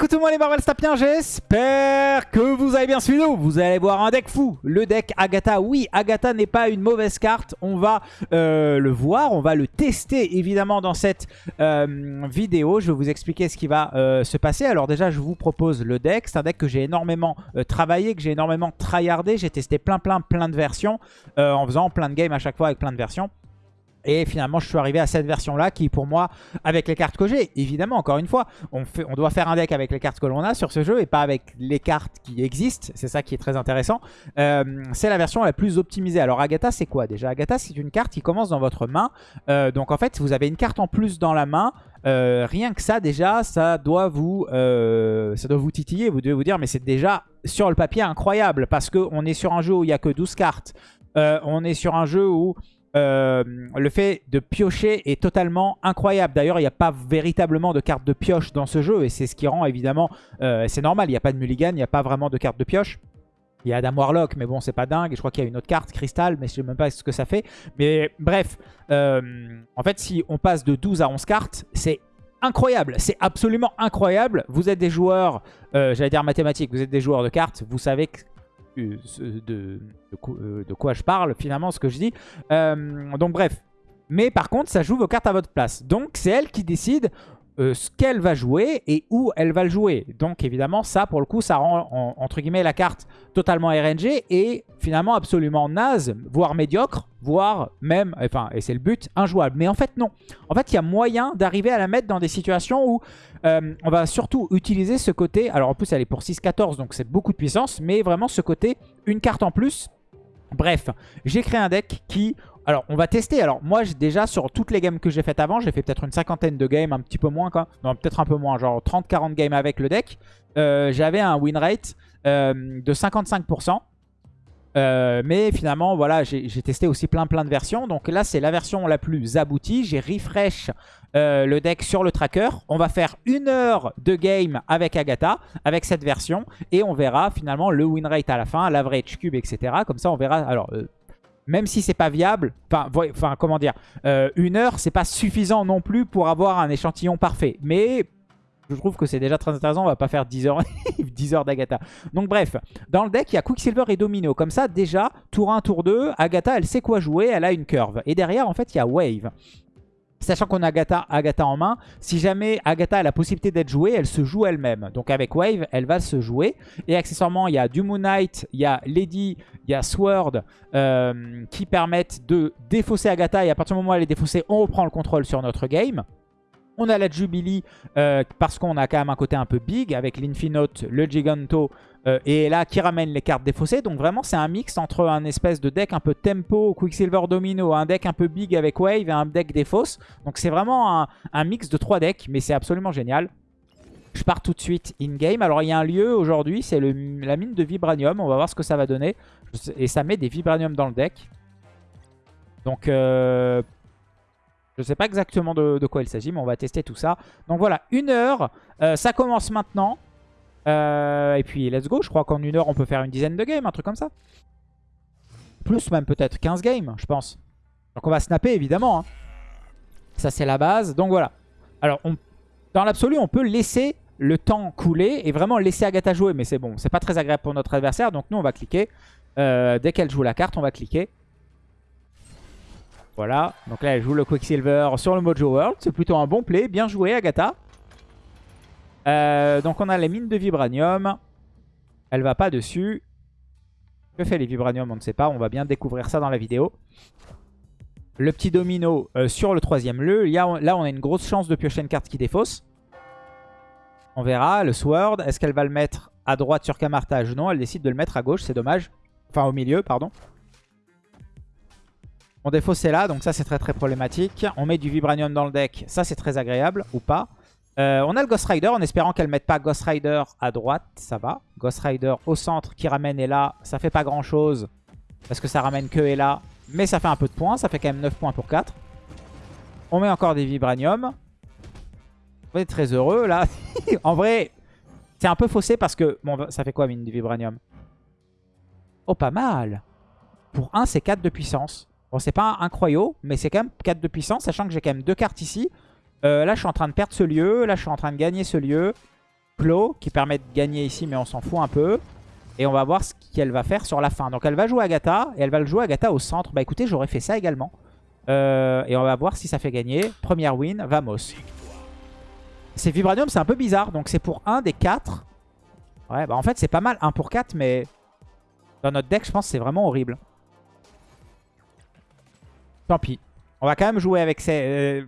Monde les Marvel Stapiens, j'espère que vous avez bien suivi nous. Vous allez voir un deck fou, le deck Agatha. Oui, Agatha n'est pas une mauvaise carte, on va euh, le voir, on va le tester évidemment dans cette euh, vidéo. Je vais vous expliquer ce qui va euh, se passer. Alors déjà, je vous propose le deck. C'est un deck que j'ai énormément travaillé, que j'ai énormément tryhardé. J'ai testé plein plein plein de versions en faisant plein de games à chaque fois avec plein de versions. Et finalement, je suis arrivé à cette version-là qui, pour moi, avec les cartes que j'ai, évidemment, encore une fois, on, fait, on doit faire un deck avec les cartes que l'on a sur ce jeu et pas avec les cartes qui existent. C'est ça qui est très intéressant. Euh, c'est la version la plus optimisée. Alors, Agatha, c'est quoi déjà? Agatha, c'est une carte qui commence dans votre main. Euh, donc, en fait, vous avez une carte en plus dans la main. Euh, rien que ça, déjà, ça doit vous, ça doit vous titiller. Vous devez vous dire, mais c'est déjà sur le papier incroyable parce qu'on est sur un jeu où il n'y a que 12 cartes. on est sur un jeu où euh, le fait de piocher est totalement incroyable. D'ailleurs, il n'y a pas véritablement de carte de pioche dans ce jeu. Et c'est ce qui rend évidemment... Euh, c'est normal, il n'y a pas de mulligan, il n'y a pas vraiment de carte de pioche. Il y a Adam Warlock, mais bon, c'est pas dingue. Je crois qu'il y a une autre carte, Crystal, mais je sais même pas ce que ça fait. Mais bref, euh, en fait, si on passe de 12 à 11 cartes, c'est incroyable. C'est absolument incroyable. Vous êtes des joueurs, j'allais dire mathématiques, vous êtes des joueurs de cartes. Vous savez de, de, euh, de, quoi je parle finalement, ce que je dis. Euh, donc bref. Mais par contre, ça joue vos cartes à votre place. Donc c'est elle qui décide euh, ce qu'elle va jouer et où elle va le jouer. Donc évidemment, ça pour le coup, ça rend entre guillemets la carte totalement RNG et finalement absolument naze, voire médiocre, voire même, enfin, et c'est le but, injouable. Mais en fait non. En fait, il y a moyen d'arriver à la mettre dans des situations où euh, on va surtout utiliser ce côté, alors en plus elle est pour 6-14, donc c'est beaucoup de puissance, mais vraiment ce côté, une carte en plus. Bref, j'ai créé un deck qui alors, on va tester. Alors, moi, déjà, sur toutes les games que j'ai faites avant, j'ai fait peut-être une cinquantaine de games, un petit peu moins, quoi. Non, peut-être un peu moins, genre 30-40 games avec le deck. Euh, j'avais un win rate euh, de 55%. Euh, mais finalement, voilà, j'ai testé aussi plein plein de versions. Donc là, c'est la version la plus aboutie. J'ai refresh le deck sur le tracker. On va faire une heure de game avec Agatha, avec cette version. Et on verra finalement le win rate à la fin, l'average cube, etc. Comme ça, on verra... Alors, même si c'est pas viable, enfin, comment dire, euh, une heure, c'est pas suffisant non plus pour avoir un échantillon parfait. Mais je trouve que c'est déjà très intéressant, on va pas faire 10 heures, 10 heures d'Agatha. Donc bref, dans le deck, il y a Quicksilver et Domino. Comme ça, déjà, tour 1, tour 2, Agatha, elle sait quoi jouer, elle a une curve. Et derrière, en fait, il y a Wave. Sachant qu'on a Agatha, Agatha en main, si jamais Agatha a la possibilité d'être jouée, elle se joue elle-même. Donc avec Wave, elle va se jouer. Et accessoirement, il y a du Moon Knight, il y a Lady, il y a Sword euh, qui permettent de défausser Agatha. Et à partir du moment où elle est défaussée, on reprend le contrôle sur notre game. On a la Jubilee euh, parce qu'on a quand même un côté un peu big avec l'Infinote, le Giganto euh, et là qui ramène les cartes défaussées. Donc vraiment c'est un mix entre un espèce de deck un peu tempo, Quicksilver Domino, un deck un peu big avec Wave et un deck défausse. Donc c'est vraiment un, mix de trois decks mais c'est absolument génial. Je pars tout de suite in-game. Alors il y a un lieu aujourd'hui, c'est la mine de Vibranium. On va voir ce que ça va donner. Et ça met des Vibranium dans le deck. Donc euh, je ne sais pas exactement de, quoi il s'agit, mais on va tester tout ça. Donc voilà, une heure. Euh, ça commence maintenant. Euh, et puis, let's go. Je crois qu'en une heure, on peut faire une dizaine de games, un truc comme ça. Plus même peut-être 15 games, je pense. Donc on va snapper, évidemment. Hein. Ça, c'est la base. Donc voilà. Alors, dans l'absolu, on peut laisser le temps couler et vraiment laisser Agatha jouer. Mais c'est bon, c'est pas très agréable pour notre adversaire. Donc nous, on va cliquer. Euh, dès qu'elle joue la carte, on va cliquer. Voilà, donc là elle joue le Quicksilver sur le Mojo World. C'est plutôt un bon play, bien joué Agatha. Euh, donc on a les mines de Vibranium. Elle va pas dessus. Que fait les Vibranium On ne sait pas, on va bien découvrir ça dans la vidéo. Le petit domino euh, sur le troisième lieu. Là on a une grosse chance de piocher une carte qui défausse. On verra. Le Sword, est-ce qu'elle va le mettre à droite sur Camartage Non, elle décide de le mettre à gauche, c'est dommage. Enfin au milieu, pardon. On défausse là, donc ça c'est très très problématique. On met du Vibranium dans le deck, ça c'est très agréable, ou pas. Euh, on a le Ghost Rider, en espérant qu'elle ne mette pas Ghost Rider à droite, ça va. Ghost Rider au centre qui ramène là, ça fait pas grand chose. Parce que ça ramène que là. Mais ça fait un peu de points, ça fait quand même 9 points pour 4. On met encore des Vibranium. On est très heureux là. en vrai, c'est un peu faussé parce que... Bon, ça fait quoi mine du Vibranium? Oh, pas mal. Pour 1, c'est 4 de puissance. Bon, c'est pas incroyable, mais c'est quand même 4 de puissance, sachant que j'ai quand même deux cartes ici. Euh, là, je suis en train de perdre ce lieu. Là, je suis en train de gagner ce lieu. clos qui permet de gagner ici, mais on s'en fout un peu. Et on va voir ce qu'elle va faire sur la fin. Donc elle va jouer Agatha, et elle va le jouer Agatha au centre. Bah écoutez, j'aurais fait ça également. Euh, et on va voir si ça fait gagner. Première win, vamos. C'est Vibranium, c'est un peu bizarre. Donc c'est pour un des 4. Ouais, bah en fait c'est pas mal, 1 pour 4, mais dans notre deck, je pense c'est vraiment horrible. Tant pis. On va quand même jouer avec ces...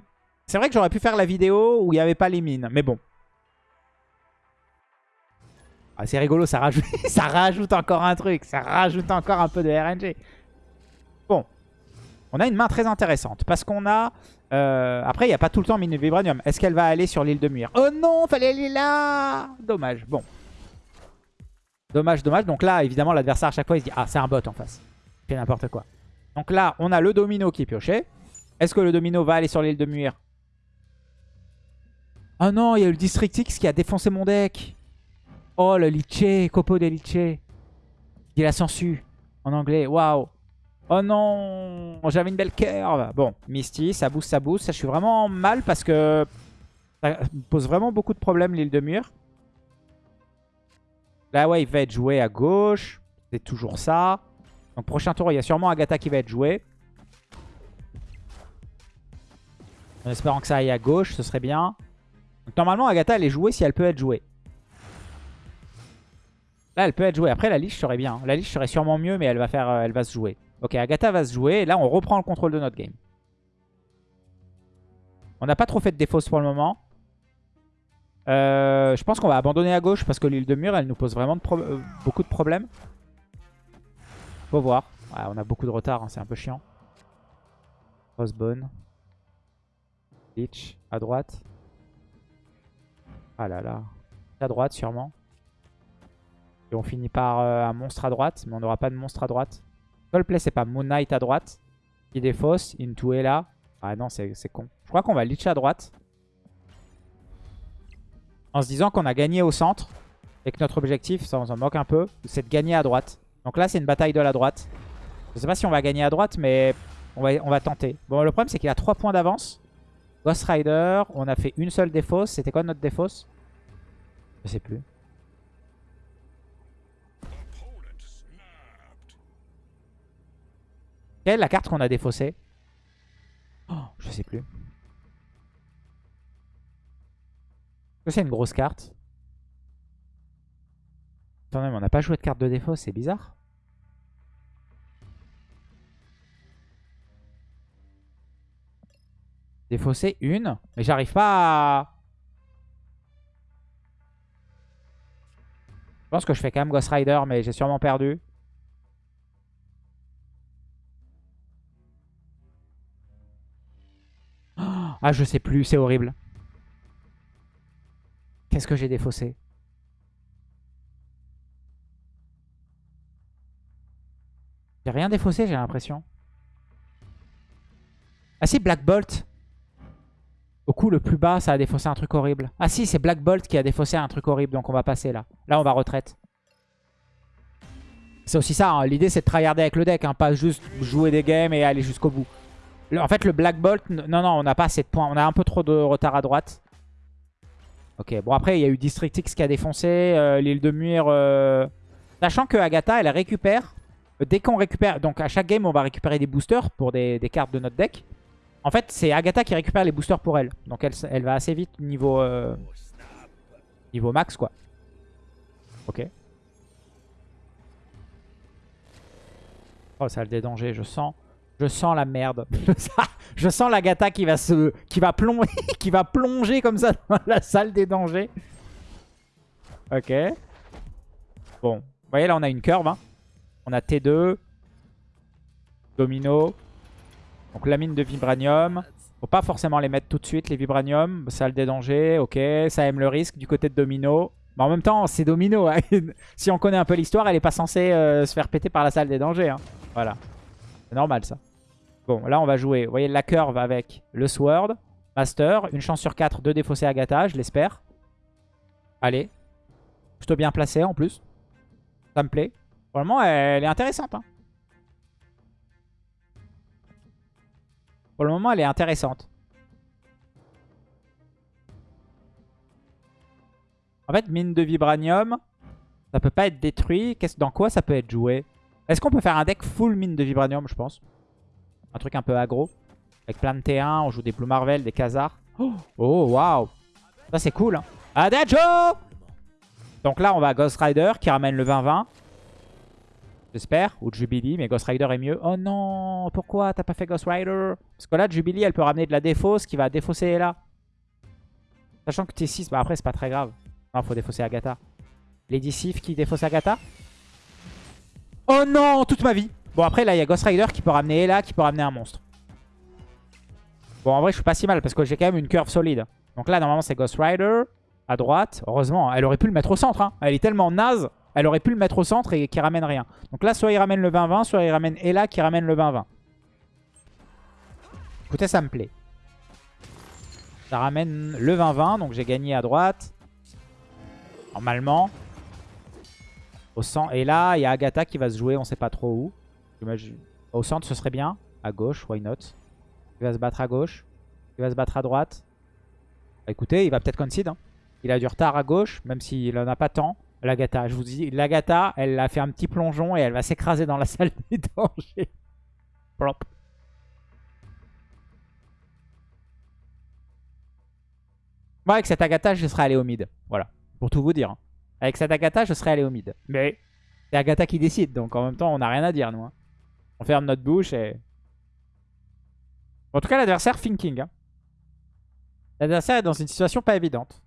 C'est vrai que j'aurais pu faire la vidéo où il n'y avait pas les mines, mais bon. Ah, c'est rigolo, ça rajoute, encore un truc. Ça rajoute encore un peu de RNG. Bon. On a une main très intéressante. Parce qu'on a... Euh, après, il n'y a pas tout le temps mine vibranium. Est-ce qu'elle va aller sur l'île de Muir? Oh non, fallait aller là Dommage. Bon. Dommage, dommage. Donc là, évidemment, l'adversaire à chaque fois, il se dit « Ah, c'est un bot en face. » Il fait n'importe quoi. Donc là, on a le domino qui est pioché. Est-ce que le domino va aller sur l'île de Muir? Oh non, il y a eu le District X qui a défoncé mon deck. Oh, le Liche, Copo de Liche. Il a sensu en anglais. Waouh. Oh non, j'avais une belle curve. Bon, Misty, ça booste, ça booste. Ça, je suis vraiment mal parce que ça pose vraiment beaucoup de problèmes l'île de mur. Là, ouais, il va être joué à gauche. C'est toujours ça. Donc, prochain tour, il y a sûrement Agatha qui va être joué. En espérant que ça aille à gauche, ce serait bien. Normalement, Agatha, elle est jouée si elle peut être jouée. Là, elle peut être jouée. Après, la liche serait bien. La liche serait sûrement mieux, mais elle va, faire, euh, elle va se jouer. Ok, Agatha va se jouer. Et là, on reprend le contrôle de notre game. On n'a pas trop fait de défausse pour le moment. Euh, je pense qu'on va abandonner à gauche parce que l'île de mur, elle nous pose vraiment euh, beaucoup de problèmes. Faut voir. on a beaucoup de retard, hein, c'est un peu chiant. Crossbone. Lich à droite. Ah là là. À droite sûrement. Et on finit par euh, un monstre à droite, mais on n'aura pas de monstre à droite. Coldplay, c'est pas Moon Knight à droite. Qui défausse. Into est là. Ah non, c'est con. Je crois qu'on va Lich à droite. En se disant qu'on a gagné au centre. Et que notre objectif, ça on s'en moque un peu, c'est de gagner à droite. Donc là, c'est une bataille de la droite. Je sais pas si on va gagner à droite, mais on va, on va tenter. Bon, le problème, c'est qu'il a 3 points d'avance. Ghost Rider, on a fait une seule défausse. C'était quoi notre défausse Je sais plus. Quelle est la carte qu'on a défaussée? Oh, Je sais plus. C'est une grosse carte? Attendez, mais on n'a pas joué de carte de défausse, c'est bizarre. Défausser une. Mais j'arrive pas à... Je pense que je fais quand même Ghost Rider, mais j'ai sûrement perdu. Ah, je sais plus, c'est horrible. Qu'est-ce que j'ai défaussé? J'ai rien défaussé, j'ai l'impression. Ah si, Black Bolt. Au coup le plus bas, ça a défaussé un truc horrible. Ah si, c'est Black Bolt qui a défaussé un truc horrible, donc on va passer là. Là, on va retraite. C'est aussi ça, hein. l'idée c'est de tryharder avec le deck, hein, pas juste jouer des games et aller jusqu'au bout en fait, le Black Bolt, non, non, on n'a pas assez de points. On a un peu trop de retard à droite. Ok, bon après, il y a eu District X qui a défoncé. Euh, l'île de Muir... Euh, sachant que Agatha, elle récupère. Dès qu'on récupère... Donc à chaque game, on va récupérer des boosters pour des, cartes de notre deck. En fait, c'est Agatha qui récupère les boosters pour elle. Donc elle, elle va assez vite niveau... niveau max, quoi. Ok. Oh, ça a des dangers, je sens... Je sens la merde. je sens la gata qui va se, qui va plonger, qui va plonger comme ça dans la salle des dangers. Ok. Bon, vous voyez là on a une curve. Hein. On a T2, Domino, donc la mine de vibranium. Faut pas forcément les mettre tout de suite les vibranium. Salle des dangers, ok. Ça aime le risque du côté de Domino. Mais en même temps, c'est Domino. Hein. si on connaît un peu l'histoire, elle est pas censée euh, se faire péter par la salle des dangers. Hein. Voilà. C'est normal ça. Bon, là on va jouer, vous voyez la curve avec le Sword, Master, une chance sur 4 de défausser Agatha, je l'espère. Allez, plutôt bien placé en plus. Ça me plaît. Vraiment, elle est intéressante. Hein. Pour le moment, elle est intéressante. En fait, mine de vibranium, ça peut pas être détruit. Qu'est-ce Dans quoi ça peut être joué? Est-ce qu'on peut faire un deck full mine de vibranium, je pense? Un truc un peu aggro. Avec plein de T1, on joue des Blue Marvel, des Khazars. Oh, waouh Ça, c'est cool. Hein. Adagio Donc là, on va à Ghost Rider qui ramène le 20-20. J'espère. Ou Jubilee, mais Ghost Rider est mieux. Oh non Pourquoi t'as pas fait Ghost Rider? Parce que là, Jubilee, elle peut ramener de la défausse qui va défausser là. Sachant que T6, bah après, c'est pas très grave. Non, faut défausser Agatha. Lady Sif qui défausse Agatha? Oh non Toute ma vie Bon, après, là, il y a Ghost Rider qui peut ramener Ella, qui peut ramener un monstre. Bon, en vrai, je suis pas si mal parce que j'ai quand même une curve solide. Donc là, normalement, c'est Ghost Rider à droite. Heureusement, elle aurait pu le mettre au centre. Hein. Elle est tellement naze. Elle aurait pu le mettre au centre et qui ramène rien. Donc là, soit il ramène le 20-20, soit il ramène Ella qui ramène le 20-20. Écoutez, ça me plaît. Ça ramène le 20-20, donc j'ai gagné à droite. Normalement. Au centre. Et là, il y a Agatha qui va se jouer, on sait pas trop où. Au centre, ce serait bien. À gauche, why not? Il va se battre à gauche. Il va se battre à droite. Bah, écoutez, il va peut-être concede. Hein. Il a du retard à gauche, même s'il en a pas tant. L'Agatha, je vous dis, l'Agatha, elle a fait un petit plongeon et elle va s'écraser dans la salle des dangers. Plop. Moi, avec cette Agatha, je serais allé au mid. Voilà, pour tout vous dire. Hein. Avec cette Agatha, je serais allé au mid. Mais c'est Agatha qui décide, donc en même temps, on n'a rien à dire, nous. Hein. On ferme notre bouche et... En tout cas, l'adversaire thinking. Hein. L'adversaire est dans une situation pas évidente.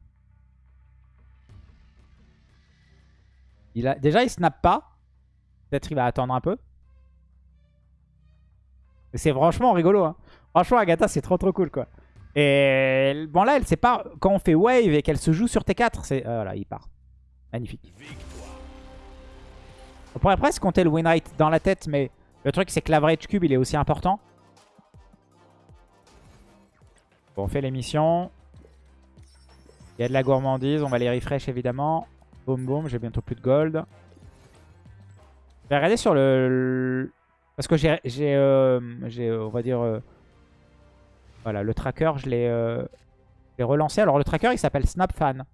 Il a... Déjà, il snap pas. Peut-être il va attendre un peu. C'est franchement rigolo. Hein. Franchement, Agatha, c'est trop trop cool, quoi. Et bon, là, elle sait pas. Quand on fait wave et qu'elle se joue sur T4, c'est. Euh, voilà, il part. Magnifique. On pourrait presque compter le win rate dans la tête, mais le truc, c'est que l'average cube, il est aussi important. Bon, on fait les missions. Il y a de la gourmandise. On va les refresh, évidemment. Boum, boum. J'ai bientôt plus de gold. Je vais regarder sur le... Parce que j'ai, euh, euh, on va dire... Euh, voilà, le tracker, je l'ai relancé. Alors, le tracker, il s'appelle SnapFan.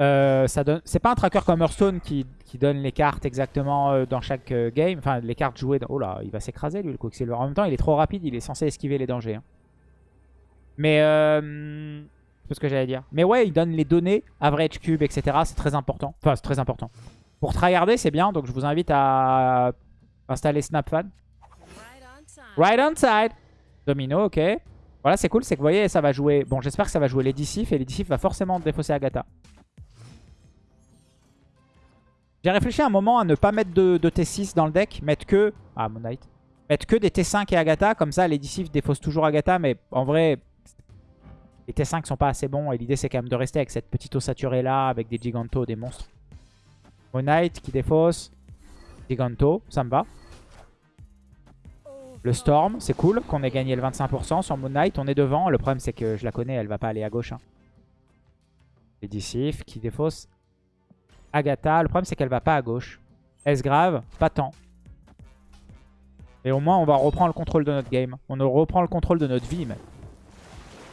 Euh, c'est pas un tracker comme Hearthstone qui, donne les cartes exactement euh, dans chaque euh, game. Enfin, les cartes jouées. Oh là, il va s'écraser lui, le Quicksilver. En même temps, il est trop rapide. Il est censé esquiver les dangers. Hein. Mais... Ce que j'allais dire. Mais ouais, il donne les données, average cube, etc. C'est très important. Enfin, c'est très important. Pour tryharder, c'est bien. Donc, je vous invite à installer SnapFan. Right on side. Domino, ok. Voilà, c'est cool. C'est que vous voyez, ça va jouer... Bon, j'espère que ça va jouer Sif. Et Sif va forcément défausser Agatha. J'ai réfléchi un moment à ne pas mettre de, T6 dans le deck, mettre que... Ah, Moonlight. Mettre que des T5 et Agatha, comme ça les décisifs défaussent toujours Agatha, mais en vrai, les T5 sont pas assez bons, et l'idée c'est quand même de rester avec cette petite ossaturée là, avec des Giganto, des monstres. Moonlight qui défausse, Giganto, ça me va. Le Storm, c'est cool qu'on ait gagné le 25% sur Moon Knight. On est devant. Le problème, c'est que je la connais, elle va pas aller à gauche. Hein. Qui défausse Agatha. Le problème, c'est qu'elle va pas à gauche. Est-ce grave? Pas tant. Et au moins, on va reprendre le contrôle de notre game. On reprend le contrôle de notre vie, même.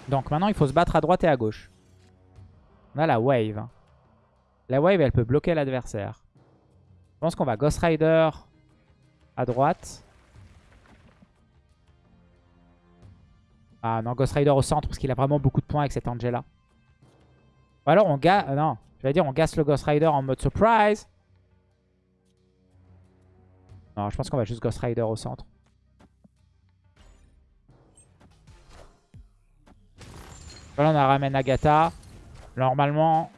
Donc maintenant, il faut se battre à droite et à gauche. On a la wave. La wave, elle peut bloquer l'adversaire. Je pense qu'on va Ghost Rider à droite. Ah non, Ghost Rider au centre parce qu'il a vraiment beaucoup de points avec cette Angela. Ou alors on gagne... Non, je vais dire, on gasse le Ghost Rider en mode surprise. Non, je pense qu'on va juste Ghost Rider au centre. Voilà, on a ramène Agatha. Normalement,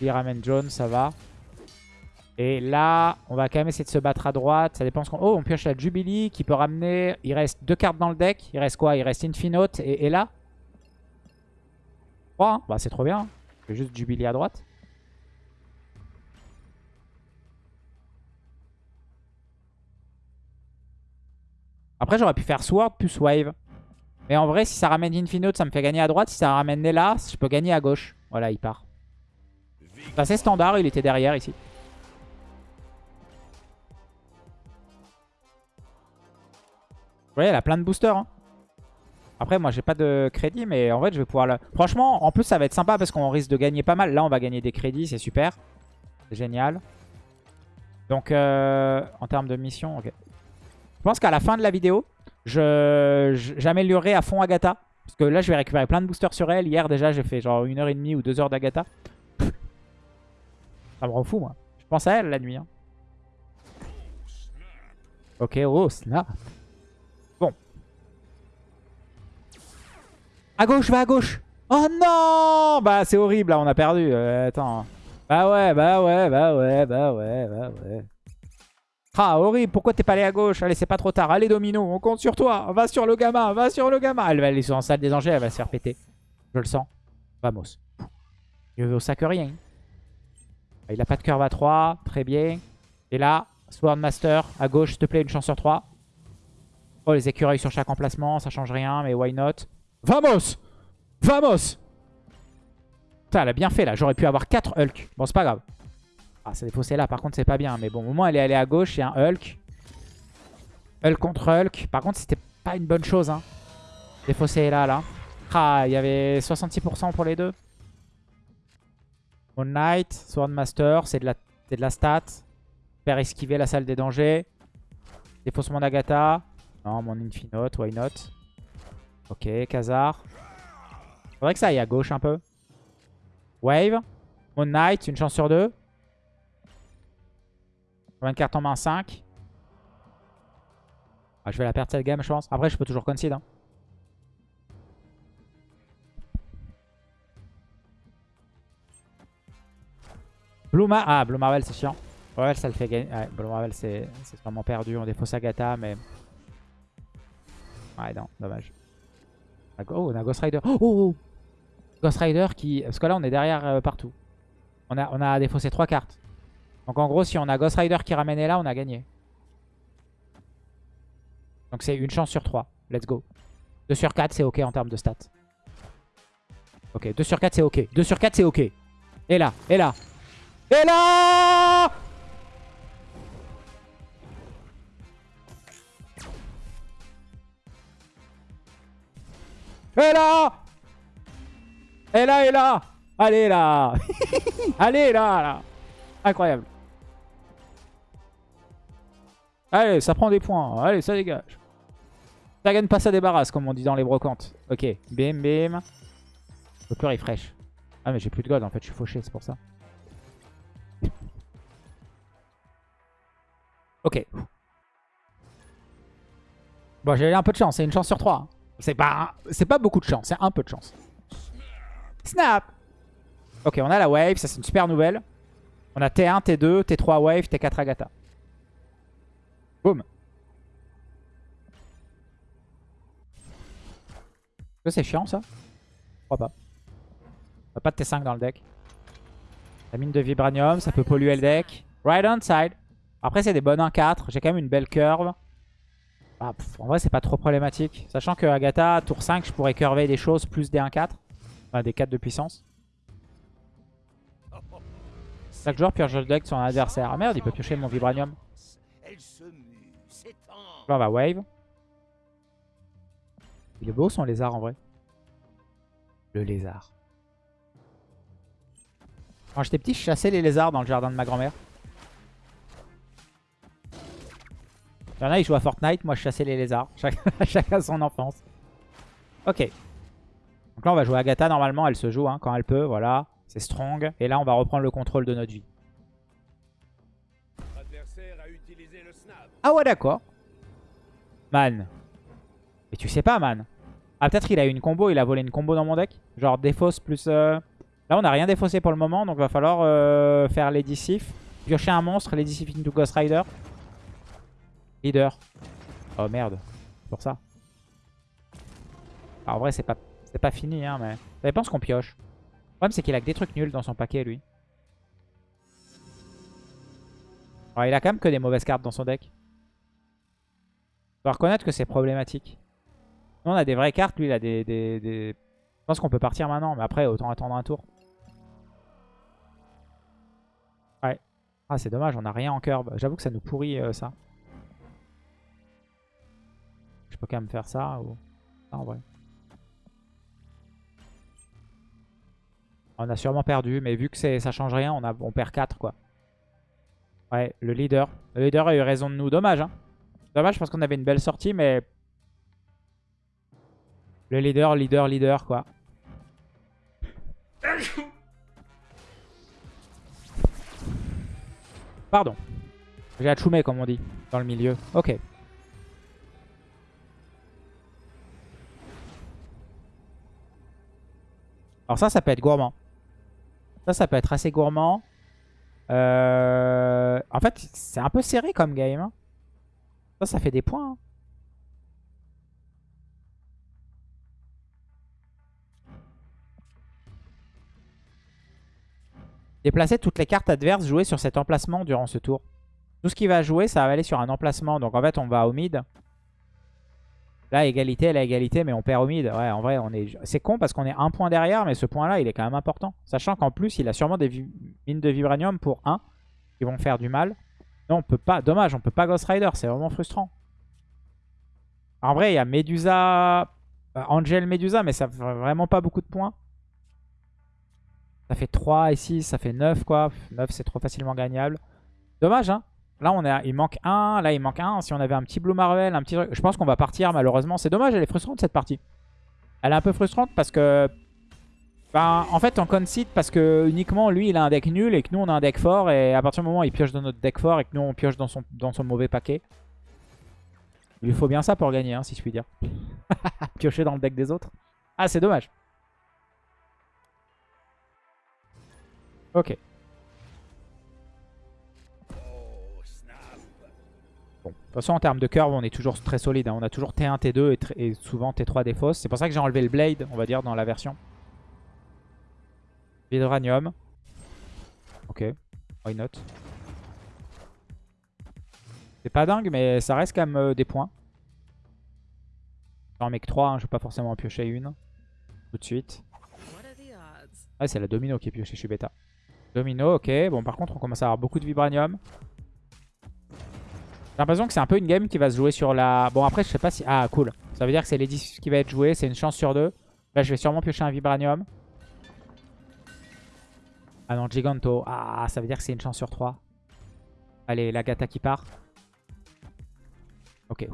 il ramène John, ça va. Et là, on va quand même essayer de se battre à droite. Ça dépend ce qu'on... Oh, on pioche la Jubilee qui peut ramener... Il reste deux cartes dans le deck. Il reste quoi? Il reste Infinote et, et là? 3, hein. bah c'est trop bien vais juste Jubilee à droite. Après, j'aurais pu faire Sword plus Wave. Mais en vrai, si ça ramène Infinite, ça me fait gagner à droite. Si ça ramène Nella, je peux gagner à gauche. Voilà, il part. C'est standard, il était derrière ici. Vous voyez, elle a plein de boosters. Hein. Après, moi, j'ai pas de crédit, mais en fait, je vais pouvoir... Le... Franchement, en plus, ça va être sympa parce qu'on risque de gagner pas mal. Là, on va gagner des crédits, c'est super. C'est génial. Donc, euh, en termes de mission, ok. Je pense qu'à la fin de la vidéo, j'améliorerai à fond Agatha. Parce que là, je vais récupérer plein de boosters sur elle. Hier, déjà, j'ai fait genre une heure et demie ou deux heures d'Agatha. Ça me rend fou, moi. Je pense à elle la nuit. Hein. Ok, oh, snap. Bon. À gauche, va à gauche. Oh non Bah, c'est horrible, là, on a perdu. Euh, attends. Bah ouais, bah ouais, bah ouais, bah ouais, bah ouais. Ah, horrible, pourquoi t'es pas allé à gauche? Allez, c'est pas trop tard. Allez, Domino, on compte sur toi. Va sur le gamin, va sur le gamin. Elle va aller sur en salle des dangers, elle va se faire péter. Je le sens. Vamos. Il veut au sac rien. Il a pas de curve à 3, très bien. Et là, Swordmaster à gauche, s'il te plaît, une chance sur 3. Oh, les écureuils sur chaque emplacement, ça change rien, mais why not? Vamos Vamos Putain, elle a bien fait là, j'aurais pu avoir 4 Hulk. Bon, c'est pas grave. Ah, c'est défaussé là, par contre, c'est pas bien. Mais bon, au moment, elle est allée à gauche, il y a un Hulk. Hulk contre Hulk. Par contre, c'était pas une bonne chose. Hein. Défaussé là, là. Ah, il y avait 66% pour les deux. Moon Knight, Swordmaster, c'est de, la, de la stat. Faire esquiver la salle des dangers. Défaussement d'Agatha. Non, mon Infinote, why not? Ok, Khazar. Faudrait que ça aille à gauche un peu. Wave. Moon Knight, une chance sur deux. 24 en main 5. Ah, je vais la perdre cette game, je pense. Après, je peux toujours concede. Hein. Blue Ah, Blue Marvel, c'est chiant. Ouais, ça le fait gagner. Blue Marvel, c'est vraiment perdu. On défausse Agatha, mais... Ouais, non, dommage. Oh, on a Ghost Rider. Oh, oh, oh, Ghost Rider qui... Parce que là, on est derrière euh, partout. On a, on a défaussé 3 cartes. Donc en gros, si on a Ghost Rider qui ramène là, on a gagné. Donc c'est une chance sur 3. Let's go. 2 sur 4, c'est ok en termes de stats. Ok, 2 sur 4, c'est ok. 2 sur 4, c'est ok. Et là, et là. Et là Et là là, et là Allez là Allez là, là Incroyable Allez, ça prend des points. Allez, ça dégage. Ça gagne pas, ça débarrasse, comme on dit dans les brocantes. Ok, bim, bim. Je peux plus refresh. Ah, mais j'ai plus de gold, en fait, je suis fauché, c'est pour ça. Ok. Bon, j'ai eu un peu de chance, c'est une chance sur 3. Hein. C'est pas, pas beaucoup de chance, c'est un peu de chance. Snap Ok, on a la wave, ça c'est une super nouvelle. On a T1, T2, T3 wave, T4 Agatha. Boum. c'est chiant ça Je crois pas. On pas de T5 dans le deck. La mine de Vibranium, ça peut polluer le deck. Right on side. Après, c'est des bonnes 1-4. J'ai quand même une belle curve. Ah, en vrai, c'est pas trop problématique. Sachant que Agatha, tour 5, je pourrais curver des choses plus des 1-4. Enfin, des 4 de puissance. Chaque joueur pioche le deck de son adversaire. Ah merde, il peut piocher mon Vibranium. Là, on va wave. Il est beau son lézard en vrai. Le lézard. Quand j'étais petit, je chassais les lézards dans le jardin de ma grand-mère. Il y en a, ils jouent à Fortnite. Moi, je chassais les lézards. Chacun son enfance. Ok. Donc là, on va jouer Agatha. Normalement, elle se joue hein, quand elle peut. Voilà. C'est strong. Et là, on va reprendre le contrôle de notre vie. Ah ouais, d'accord. Man. Et tu sais pas, man. Ah, peut-être il a eu une combo, il a volé une combo dans mon deck. Genre défausse plus... Euh, là, on n'a rien défaussé pour le moment, donc va falloir euh, faire Lady Sif. Piocher un monstre, Lady Sif into Ghost Rider. Leader. Oh merde, pour ça. Ah, en vrai, c'est pas, pas fini, hein, mais... Ça dépend ce qu'on pioche. Le problème, c'est qu'il a que des trucs nuls dans son paquet, lui. Il a quand même que des mauvaises cartes dans son deck doit reconnaître que c'est problématique. Nous, on a des vraies cartes. Lui, il a des... Je pense qu'on peut partir maintenant, mais après, autant attendre un tour. Ouais. Ah, c'est dommage, on n'a rien en curb. J'avoue que ça nous pourrit, euh, ça. Je peux quand même faire ça, ou... Ça, en vrai. On a sûrement perdu, mais vu que ça change rien, on, on perd 4, quoi. Ouais, le leader. Le leader a eu raison de nous. Dommage, hein. Dommage parce qu'on avait une belle sortie, mais... Le leader, leader, leader, quoi. Pardon. J'ai achumé, comme on dit, dans le milieu. Ok. Alors ça, ça peut être gourmand. Ça, ça peut être assez gourmand. Euh, en fait, c'est un peu serré comme game. Hein. Ça, ça fait des points. Hein. Déplacer toutes les cartes adverses jouées sur cet emplacement durant ce tour. Tout ce qui va jouer, ça va aller sur un emplacement. Donc en fait, on va au mid. Là, égalité, la égalité, mais on perd au mid. Ouais, en vrai, on est... c'est con parce qu'on est un point derrière, mais ce point-là, il est quand même important. Sachant qu'en plus, il a sûrement des mines de vibranium pour 1 qui vont faire du mal. Non, on peut pas. Dommage, on peut pas Ghost Rider. C'est vraiment frustrant. En vrai, il y a Medusa... Bah, Angel Medusa, mais ça fait vraiment pas beaucoup de points. Ça fait 3 et 6, ça fait 9 quoi. 9, c'est trop facilement gagnable. Dommage, hein. Là, on il manque un. Là, il manque un. Si on avait un petit Blue Marvel, un petit Je pense qu'on va partir, malheureusement. C'est dommage, elle est frustrante, cette partie. Elle est un peu frustrante parce que... Ben, en fait, on concede parce que uniquement, lui, il a un deck nul et que nous, on a un deck fort. Et à partir du moment où il pioche dans notre deck fort et que nous, on pioche dans son, dans son mauvais paquet. Il lui faut bien ça pour gagner, hein, si je puis dire. Piocher dans le deck des autres. Ah, c'est dommage. Ok. de toute façon, en termes de curve, on est toujours très solide. Hein. On a toujours T1, T2 et, souvent T3 des fausses. C'est pour ça que j'ai enlevé le Blade, on va dire, dans la version. Vidranium. Ok, why not? C'est pas dingue, mais ça reste quand même euh, des points. J'en mec 3, hein, je vais pas forcément en piocher une. Tout de suite. Ah, c'est la domino qui est piochée, je suis bêta. Domino, ok. Bon, par contre, on commence à avoir beaucoup de vibranium. J'ai l'impression que c'est un peu une game qui va se jouer sur la... Bon, après, je sais pas si... Ah, cool. Ça veut dire que c'est les 10 qui va être joué. C'est une chance sur deux. Là, je vais sûrement piocher un Vibranium. Ah non, Giganto. Ah, ça veut dire que c'est une chance sur 3. Allez, la Gata qui part. Ok.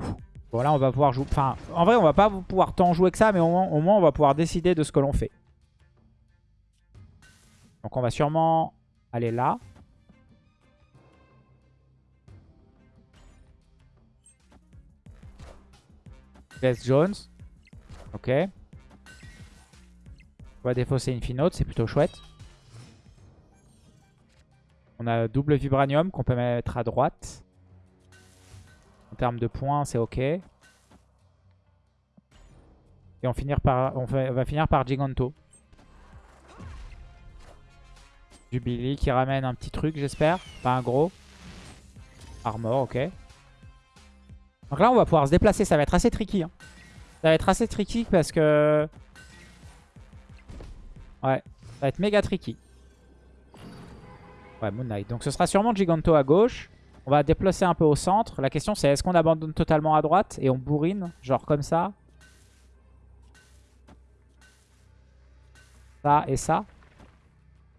Bon, là, on va pouvoir jouer... Enfin, en vrai, on va pas pouvoir tant jouer que ça, mais au moins, on va pouvoir décider de ce que l'on fait. Donc, on va sûrement aller là. Jones. Ok. On va défausser Infinote, c'est plutôt chouette. On a double Vibranium qu'on peut mettre à droite. En termes de points, c'est ok. Et on, finir par, on va finir par Giganto. Jubilee qui ramène un petit truc, j'espère. Pas un gros. Armor, ok. Donc là, on va pouvoir se déplacer. Ça va être assez tricky. Hein. Ça va être assez tricky parce que... Ouais, ça va être méga tricky. Ouais, Moon Knight. Donc ce sera sûrement Giganto à gauche. On va déplacer un peu au centre. La question c'est est-ce qu'on abandonne totalement à droite et on bourrine, genre comme ça Ça et ça.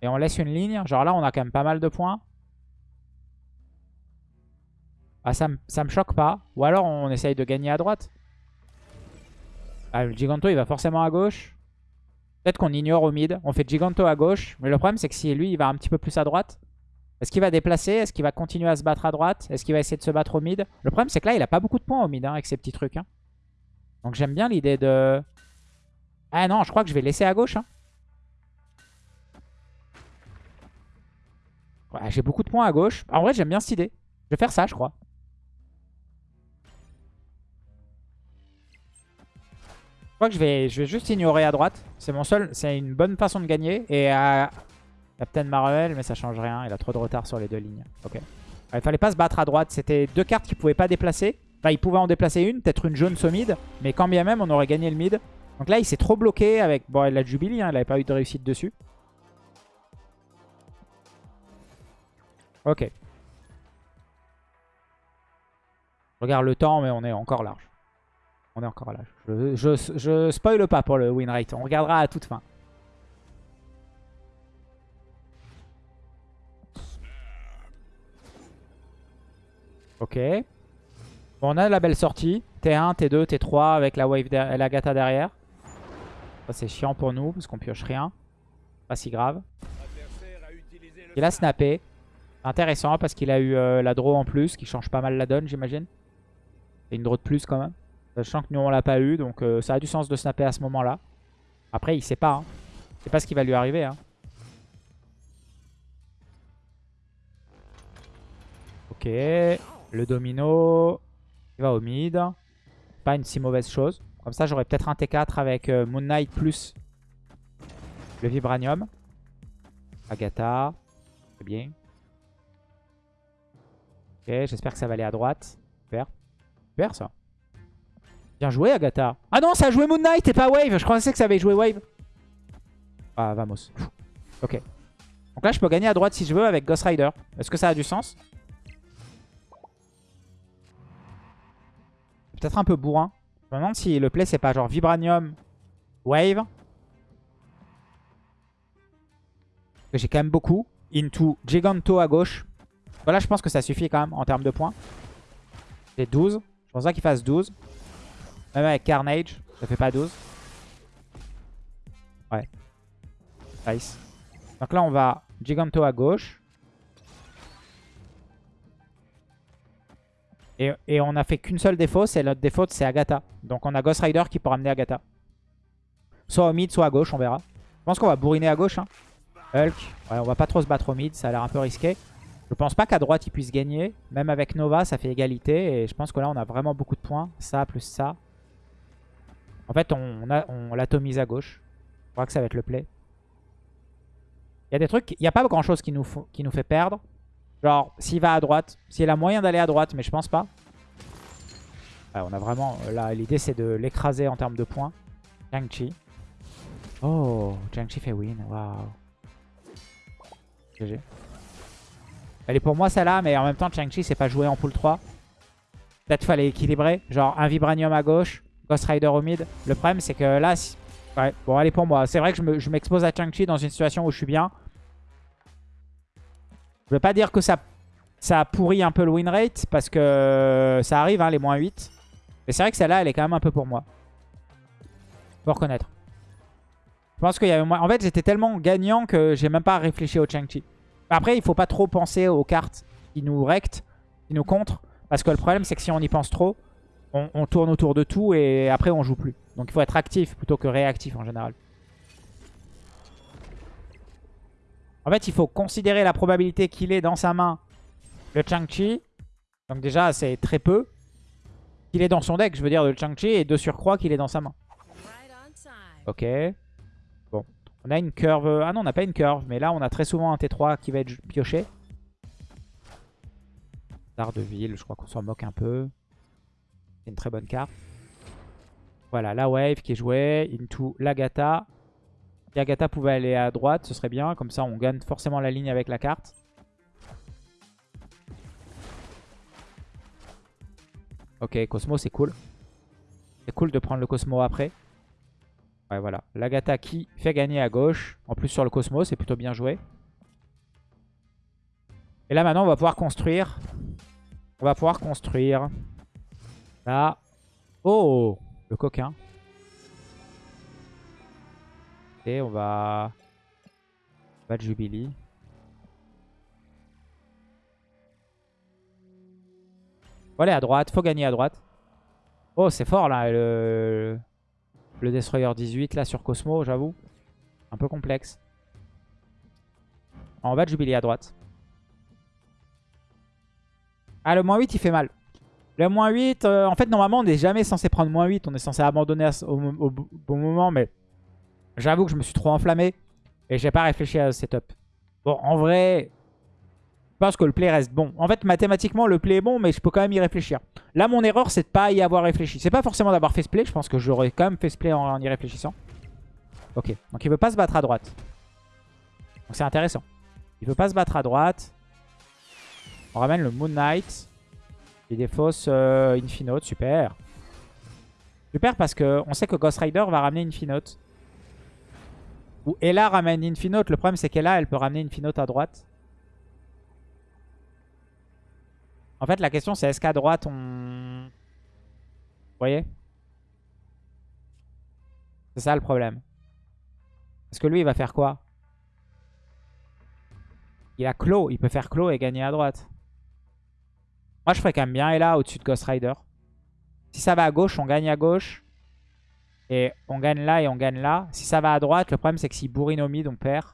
Et on laisse une ligne. Genre là, on a quand même pas mal de points. Ah, ça, ça me choque pas. Ou alors on essaye de gagner à droite. Ah, le Giganto, il va forcément à gauche. Peut-être qu'on ignore au mid. On fait Giganto à gauche. Mais le problème, c'est que si lui, il va un petit peu plus à droite. Est-ce qu'il va déplacer? Est-ce qu'il va continuer à se battre à droite? Est-ce qu'il va essayer de se battre au mid? Le problème, c'est que là, il a pas beaucoup de points au mid hein, avec ces petits trucs. Hein. Donc j'aime bien l'idée de... Ah non, je crois que je vais laisser à gauche. Hein. J'ai beaucoup de points à gauche. En vrai, j'aime bien cette idée. Je vais faire ça, je crois. que je vais, je vais juste ignorer à droite. C'est mon seul, c'est une bonne façon de gagner. Et à Captain Marvel, mais ça change rien. Il a trop de retard sur les deux lignes. Ok. il fallait pas se battre à droite. C'était deux cartes qu'il pouvait pas déplacer. Enfin, il pouvait en déplacer une, peut-être une jaune mid. Mais quand bien même, on aurait gagné le mid. Donc là, il s'est trop bloqué avec... Bon, il a Jubilee, hein, il avait pas eu de réussite dessus. Ok. regarde le temps, mais on est encore large. On est encore là. Je, je, spoil pas pour le win rate. On regardera à toute fin. Ok. Bon, on a la belle sortie. T1, T2, T3 avec la wave et la gata derrière. C'est chiant pour nous parce qu'on pioche rien. Pas si grave. Il a snappé. Intéressant parce qu'il a eu euh, la draw en plus qui change pas mal la donne j'imagine. Et une draw de plus quand même. Sachant que nous on l'a pas eu donc euh, ça a du sens de snapper à ce moment là. Après il sait pas. Hein. C'est pas ce qui va lui arriver. Hein. Ok. Le domino. Il va au mid. Pas une si mauvaise chose. Comme ça j'aurais peut-être un T4 avec euh, Moon Knight plus le Vibranium. Agatha. C'est bien. Ok, j'espère que ça va aller à droite. Super. Super ça. Bien joué Agatha. Ah non, ça a joué Moon Knight et pas Wave. Je pensais que ça avait joué Wave. Ah, vamos. Ok. Donc là, je peux gagner à droite si je veux avec Ghost Rider. Est-ce que ça a du sens? Peut-être un peu bourrin. Je me demande si le play, c'est pas genre Vibranium, Wave. J'ai quand même beaucoup. Into Giganto à gauche. Voilà, je pense que ça suffit quand même en termes de points. J'ai 12. Je pense pas qu'il fasse 12. Même avec Carnage, ça fait pas 12. Ouais. Nice. Donc là, on va Giganto à gauche. Et, on a fait qu'une seule défaut, c'est notre défaut, c'est Agatha. Donc on a Ghost Rider qui peut ramener Agatha. Soit au mid, soit à gauche, on verra. Je pense qu'on va bourriner à gauche. Hein. Hulk, on va pas trop se battre au mid, ça a l'air un peu risqué. Je pense pas qu'à droite il puisse gagner. Même avec Nova, ça fait égalité. Et je pense que là, on a vraiment beaucoup de points. Ça plus ça. En fait, on, l'atomise à gauche. Je crois que ça va être le play. Il y a des trucs, il n'y a pas grand chose qui nous, qui nous fait perdre. Genre, s'il va à droite, s'il a moyen d'aller à droite, mais je pense pas. on a vraiment, là, l'idée c'est de l'écraser en termes de points. Jiangchi. Oh, Jiangchi fait win, waouh. GG. Elle est pour moi celle-là, mais en même temps, Chang-Chi, c'est pas joué en pool 3. Peut-être fallait équilibrer. Genre un Vibranium à gauche, Ghost Rider au mid. Le problème, c'est que là... Ouais, bon, elle est pour moi. C'est vrai que je m'expose à Chang-Chi dans une situation où je suis bien. Je veux pas dire que ça, ça pourrit un peu le win rate, parce que ça arrive, hein, les moins 8. Mais c'est vrai que celle-là, elle est quand même un peu pour moi. Faut reconnaître. Je pense qu'il y avait. En fait, j'étais tellement gagnant que j'ai même pas réfléchi au Chang-Chi. Après, il faut pas trop penser aux cartes qui nous rectent, qui nous contre. Parce que le problème, c'est que si on y pense trop, on, tourne autour de tout et après, on joue plus. Donc, il faut être actif plutôt que réactif en général. En fait, il faut considérer la probabilité qu'il ait dans sa main le Chang-Chi. Donc déjà, c'est très peu. Qu'il est dans son deck, je veux dire, le Chang-Chi. Et de surcroît, qu'il est dans sa main. Ok. On a une curve. Ah non, on n'a pas une curve. Mais là, on a très souvent un T3 qui va être pioché. de ville, je crois qu'on s'en moque un peu. C'est une très bonne carte. Voilà, la wave qui est jouée. Into l'Agata. Si Agatha pouvait aller à droite, ce serait bien. Comme ça, on gagne forcément la ligne avec la carte. Ok, Cosmo, c'est cool. C'est cool de prendre le Cosmo après. Ouais, voilà. L'Agatha qui fait gagner à gauche. En plus sur le Cosmos, c'est plutôt bien joué. Et là maintenant, on va pouvoir construire. On va pouvoir construire. Là. Oh Le coquin. Et on va... De Jubilee. Faut aller à droite. Faut gagner à droite. Oh, c'est fort là. Le... Le Destroyer 18 là sur Cosmo, j'avoue. Un peu complexe. On va de Jubilee à droite. Ah, le moins 8, il fait mal. Le moins 8, euh, en fait, normalement, on n'est jamais censé prendre moins 8. On est censé abandonner au, bon moment, mais j'avoue que je me suis trop enflammé et j'ai pas réfléchi à ce setup. Bon, en vrai, je pense que le play reste bon. En fait, mathématiquement, le play est bon, mais je peux quand même y réfléchir. Là, mon erreur, c'est de pas y avoir réfléchi. C'est pas forcément d'avoir fait ce play. Je pense que j'aurais quand même fait ce play en, y réfléchissant. Ok, donc il veut pas se battre à droite. Donc c'est intéressant. Il veut pas se battre à droite. On ramène le Moon Knight. Et des fausses euh, Infinote, super. Super parce qu'on sait que Ghost Rider va ramener Infinote. Ou Ella ramène Infinote. Le problème c'est qu'Ella, elle peut ramener Infinote à droite. En fait, la question, c'est est-ce qu'à droite, on... Vous voyez? C'est ça le problème. Parce que lui, il va faire quoi? Il a clos. Il peut faire clos et gagner à droite. Moi, je ferais quand même bien et là, au-dessus de Ghost Rider. Si ça va à gauche, on gagne à gauche. Et on gagne là et on gagne là. Si ça va à droite, le problème, c'est que si bourrine au mid, on perd.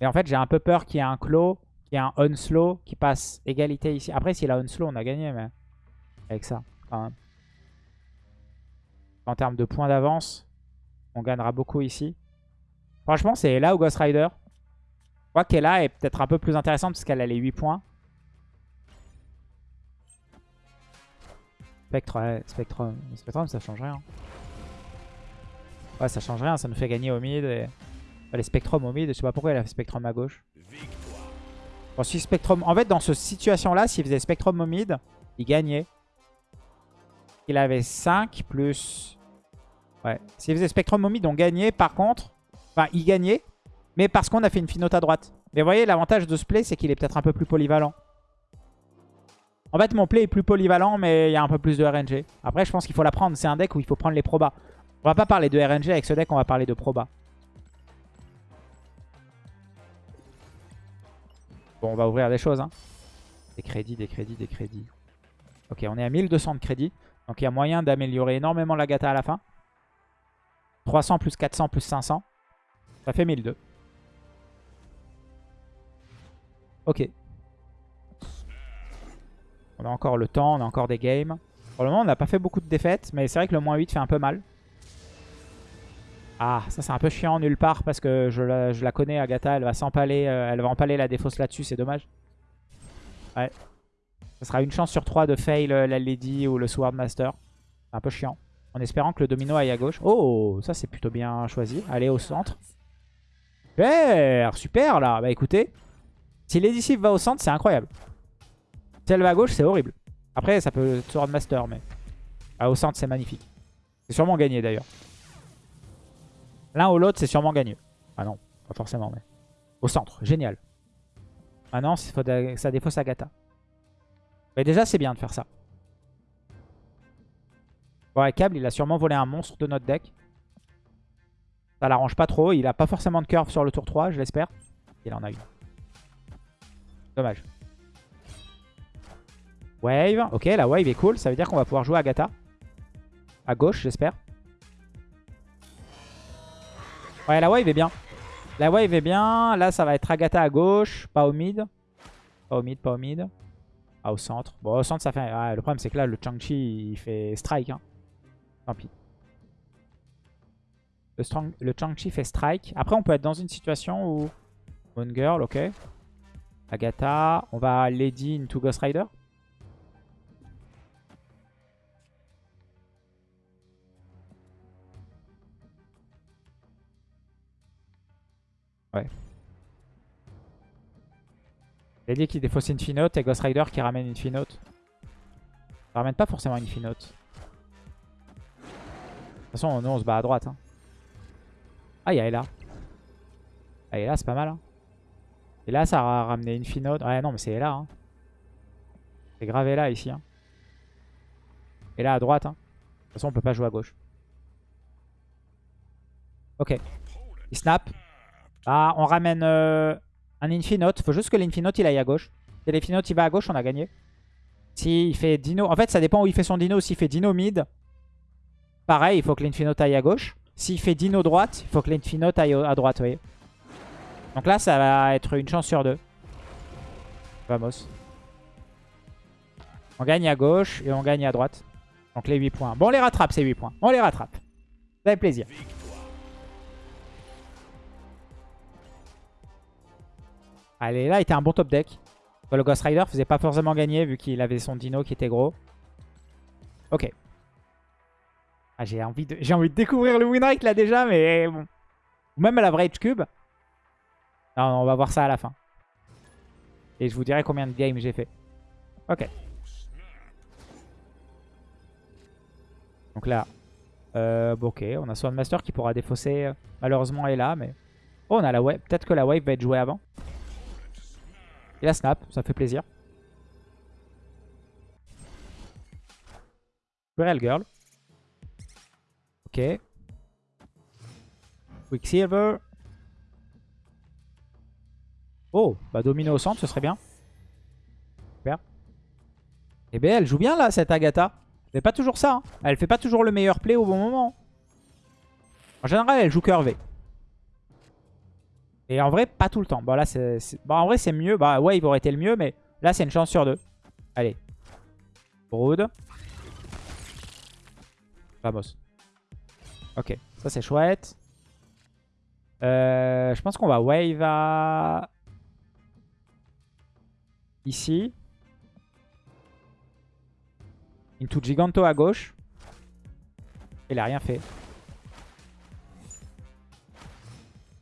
Et en fait, j'ai un peu peur qu'il y ait un clos, qu'il y ait un unslow qui passe égalité ici. Après, s'il a unslow, on a gagné, mais avec ça, quand même. En termes de points d'avance, on gagnera beaucoup ici. Franchement, c'est là ou Ghost Rider. Je crois qu'elle est peut-être un peu plus intéressante parce qu'elle a les 8 points. Spectre, ouais, Spectrum. Spectrum, ça change rien. Ouais, ça change rien, ça nous fait gagner au mid. Et... les Spectrum au mid, je sais pas pourquoi il a fait Spectrum à gauche. Bon. En fait, dans cette situation-là, s'il faisait Spectrum au mid, il gagnait. Il avait 5 plus... Ouais. S'il faisait Spectrum au mid, on gagnait. Par contre, enfin, il gagnait. Mais parce qu'on a fait une finote à droite. Mais vous voyez, l'avantage de ce play, c'est qu'il est peut-être un peu plus polyvalent. En fait, mon play est plus polyvalent, mais il y a un peu plus de RNG. Après, je pense qu'il faut la prendre. C'est un deck où il faut prendre les probas. On va pas parler de RNG avec ce deck, on va parler de proba. Bon, on va ouvrir des choses. Hein. Des crédits, des crédits, des crédits. Ok, on est à 1200 de crédits. Donc il y a moyen d'améliorer énormément la gata à la fin. 300 plus 400 plus 500. Ça fait 1002. Ok. On a encore le temps, on a encore des games. Pour le moment, on n'a pas fait beaucoup de défaites, mais c'est vrai que le moins 8 fait un peu mal. Ah, ça c'est un peu chiant nulle part parce que je la, connais, Agatha, elle va s'empaler, euh, elle va empaler la défausse là-dessus, c'est dommage. Ouais. Ça sera une chance sur 3 de fail euh, la Lady ou le Swordmaster. C'est un peu chiant. En espérant que le domino aille à gauche. Oh, ça c'est plutôt bien choisi. Allez au centre. Super, super là. Bah écoutez, si Lady va au centre, c'est incroyable. Si elle va à gauche, c'est horrible. Après, ça peut Swordmaster, mais ah, au centre, c'est magnifique. C'est sûrement gagné d'ailleurs. L'un ou l'autre, c'est sûrement gagné. Ah non, pas forcément, mais... Au centre, génial. Maintenant, ça défausse Agatha. Mais déjà, c'est bien de faire ça. Ouais, Câble, il a sûrement volé un monstre de notre deck. Ça l'arrange pas trop. Il a pas forcément de curve sur le tour 3, je l'espère. Il en a eu. Dommage. Wave. Ok, la wave est cool. Ça veut dire qu'on va pouvoir jouer Agatha. À gauche, j'espère. Ouais, la wave est bien. La wave est bien. Là, ça va être Agatha à gauche. Pas au mid. Pas au mid, pas au mid. Ah, au centre. Bon, au centre, ça fait... le problème, c'est que là, le Chang-Chi, il fait strike. Hein. Tant pis. Le, le Chang-Chi fait strike. Après, on peut être dans une situation où... Moon Girl, ok. Agatha. On va Lady into Ghost Rider. Ouais. dit qui défausse Infinote et Ghost Rider qui ramène Infinote. Ça ramène pas forcément Infinote. De toute façon, nous on se bat à droite. Hein. Ah, il y a Ella. Ah, Ella, c'est pas mal. Hein. Et là, ça a ramené Infinote. Ouais, non, mais c'est Ella. Hein. C'est grave Ella ici. Hein. Et là, à droite. Hein. De toute façon, on peut pas jouer à gauche. Ok. Il snap. Ah, on ramène euh, un Infinote. Faut juste que l'Infinote il aille à gauche. Si l'Infinote il va à gauche, on a gagné. S'il fait Dino... En fait, ça dépend où il fait son Dino. S'il fait Dino mid, pareil, il faut que l'Infinote aille à gauche. S'il fait Dino droite, il faut que l'Infinote aille à droite, vous voyez. Donc là, ça va être une chance sur deux. Vamos. On gagne à gauche et on gagne à droite. Donc les 8 points. Bon, on les rattrape ces 8 points. On les rattrape. Ça fait plaisir. Allez, là, était un bon top deck. Le Ghost Rider faisait pas forcément gagner vu qu'il avait son dino qui était gros. Ok. Ah, j'ai envie, de... envie de découvrir le Winrake là déjà, mais bon. Même à la vraie Cube. Non, on va voir ça à la fin. Et je vous dirai combien de games j'ai fait. Ok. Donc là, euh, ok, on a Swordmaster qui pourra défausser. Euh, malheureusement, est là, mais... Oh, on a la wave. Peut-être que la wave va être jouée avant. Il a snap, ça fait plaisir. Real Girl. Ok. Quicksilver. Oh, bah dominer au centre, ce serait bien. Super. Eh bien, elle joue bien là, cette Agatha. Elle pas toujours ça. Hein. Elle fait pas toujours le meilleur play au bon moment. En général, elle joue curvé. Et en vrai, pas tout le temps. Bon, là, c'est... Bon, en vrai, c'est mieux. Bah, il aurait été le mieux, mais là, c'est une chance sur deux. Allez. Brood. Vamos. Ok, ça, c'est chouette. Euh, je pense qu'on va wave à... Ici. Into Giganto à gauche. Il a rien fait.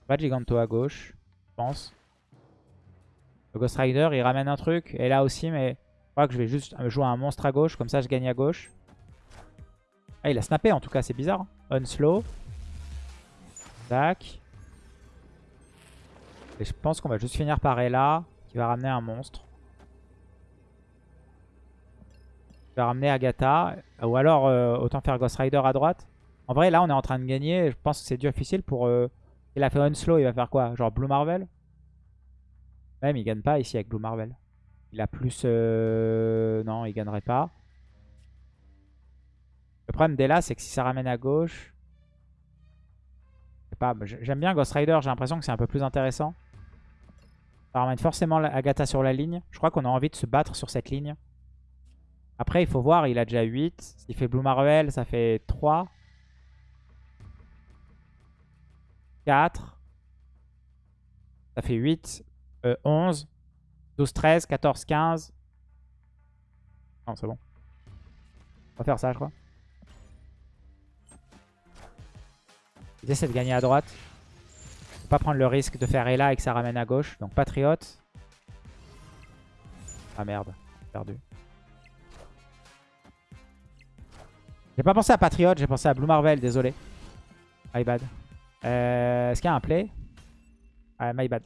Pas Giganto à gauche, je pense. Le Ghost Rider, il ramène un truc. Et là aussi, mais je crois que je vais juste jouer un monstre à gauche. Comme ça, je gagne à gauche. Ah, il a snappé en tout cas, c'est bizarre. Unslow. Tac. Et je pense qu'on va juste finir par Ella, qui va ramener un monstre. Je vais ramener Agatha. Ou alors, euh, autant faire Ghost Rider à droite. En vrai, là, on est en train de gagner. Je pense que c'est difficile pour... Euh, il a fait Unslow, il va faire quoi? Genre Blue Marvel? Même, il gagne pas ici avec Blue Marvel. Il a plus... Euh, non, il gagnerait pas. Le problème là, c'est que si ça ramène à gauche... pas, j'aime bien Ghost Rider, j'ai l'impression que c'est un peu plus intéressant. Ça ramène forcément Agatha sur la ligne. Je crois qu'on a envie de se battre sur cette ligne. Après, il faut voir, il a déjà 8. S'il fait Blue Marvel, ça fait 3. 4. Ça fait 8. 11. 12, 13, 14, 15. Non, c'est bon. On va faire ça, je crois. L'idée, de gagner à droite. Faut pas prendre le risque de faire Ella et que ça ramène à gauche. Donc, Patriote. Ah merde, perdu. J'ai pas pensé à Patriot, j'ai pensé à Blue Marvel, désolé. My bad. Euh, Est-ce qu'il y a un play Ouais, my bad.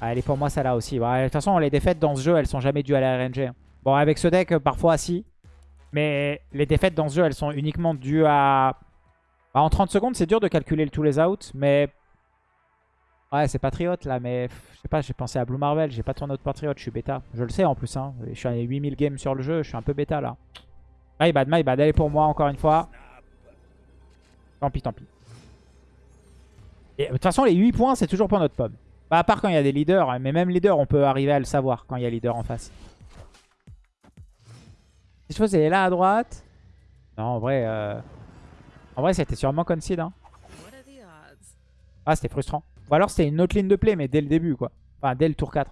Ah, elle est pour moi celle-là aussi. de toute façon, les défaites dans ce jeu, elles sont jamais dues à la RNG. Hein. Bon, avec ce deck, parfois si. Mais les défaites dans ce jeu, elles sont uniquement dues à... Bah, en 30 secondes, c'est dur de calculer tous les outs, mais... Ouais, c'est Patriot là, mais je sais pas, j'ai pensé à Blue Marvel, j'ai pas tourné autre Patriot, je suis bêta. Je le sais en plus, hein. je suis à 8000 games sur le jeu, je suis un peu bêta là. My bad, my bad. Elle est pour moi encore une fois. Tant pis, tant pis. De toute façon, les 8 points, c'est toujours pour notre pomme. Bah, à part quand il y a des leaders. Mais même leader, on peut arriver à le savoir quand il y a leader en face. Si je faisais là à droite... Non, en vrai... Euh... En vrai, c'était sûrement concede. Hein. Ah, c'était frustrant. Ou alors, c'était une autre ligne de play, mais dès le début, quoi. Enfin, dès le tour 4.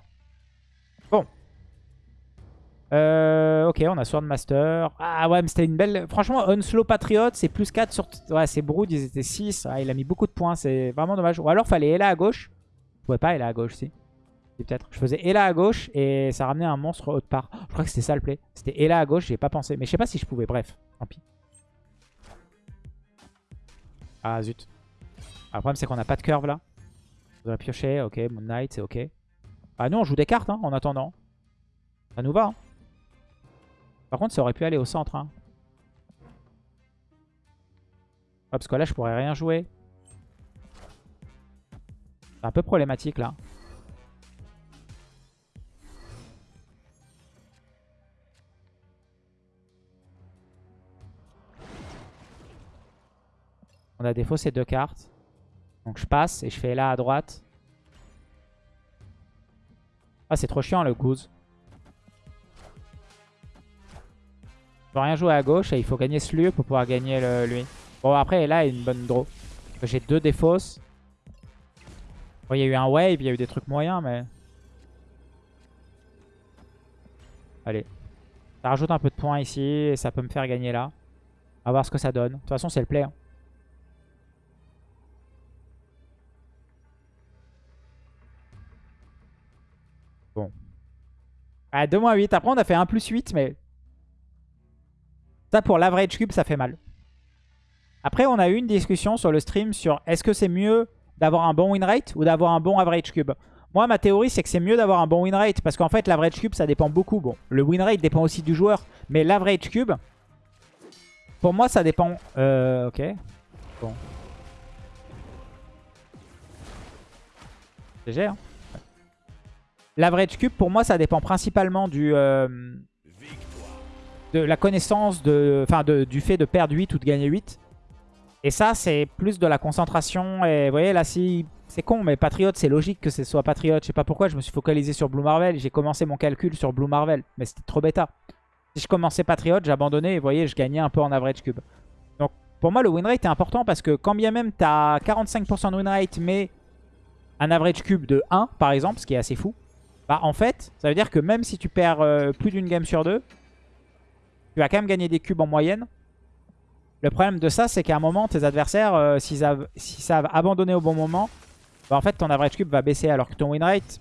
Euh, ok, on a Swordmaster. Ah ouais, mais c'était une belle... Franchement, Unslow Patriot, c'est plus 4 sur... Ouais, c'est Brood, ils étaient 6. Ah, il a mis beaucoup de points, c'est vraiment dommage. Ou alors, fallait Ella à gauche. Je pouvais pas Ella à gauche, si. peut-être. Je faisais Ella à gauche et ça ramenait un monstre autre part. Je crois que c'était ça le play. C'était Ella à gauche, j'ai pas pensé. Mais je sais pas si je pouvais, bref. Tant pis. Ah, zut. Ah, le problème, c'est qu'on a pas de curve, là. On devrait piocher, ok. Moon Knight, c'est ok. Ah non, on joue des cartes, hein, en attendant. Ça nous va, hein. Par contre, ça aurait pu aller au centre. Hein. parce que là, je pourrais rien jouer. C'est un peu problématique, là. On a défaut ces deux cartes. Donc je passe et je fais là à droite. Ah, c'est trop chiant le goose. Rien jouer à gauche et il faut gagner ce lieu pour pouvoir gagner le, lui. Bon, après, là, il a une bonne draw. J'ai deux défausses. Bon, il y a eu un wave, il y a eu des trucs moyens, mais... Allez. Ça rajoute un peu de points ici et ça peut me faire gagner là. On va voir ce que ça donne. De toute façon, c'est le play. Hein. Bon. Ah, 2-8. Après, on a fait 1 plus 8, mais ça, pour l'average cube, ça fait mal. Après, on a eu une discussion sur le stream sur est-ce que c'est mieux d'avoir un bon win rate ou d'avoir un bon average cube. Moi, ma théorie, c'est que c'est mieux d'avoir un bon win rate parce qu'en fait, l'average cube, ça dépend beaucoup. Bon, le win rate dépend aussi du joueur, mais l'average cube, Pour moi, ça dépend. Euh, ok. Bon. GG, hein. L'average cube, pour moi, ça dépend principalement du, euh, la connaissance, de, du fait de perdre 8 ou de gagner 8. Et ça, c'est plus de la concentration. Et vous voyez, là, si... C'est con, mais Patriot, c'est logique que ce soit Patriot. Je sais pas pourquoi, je me suis focalisé sur Blue Marvel. J'ai commencé mon calcul sur Blue Marvel. Mais c'était trop bêta. Si je commençais Patriot, j'abandonnais. Et vous voyez, je gagnais un peu en average cube. Donc, pour moi, le win rate est important parce que quand bien même tu as 45% de win rate, mais un average cube de 1, par exemple, ce qui est assez fou, bah en fait, ça veut dire que même si tu perds euh, plus d'une game sur deux, tu vas quand même gagner des cubes en moyenne. Le problème de ça, c'est qu'à un moment, tes adversaires, euh, s'ils savent abandonner au bon moment, bah en fait, ton average cube va baisser alors que ton win rate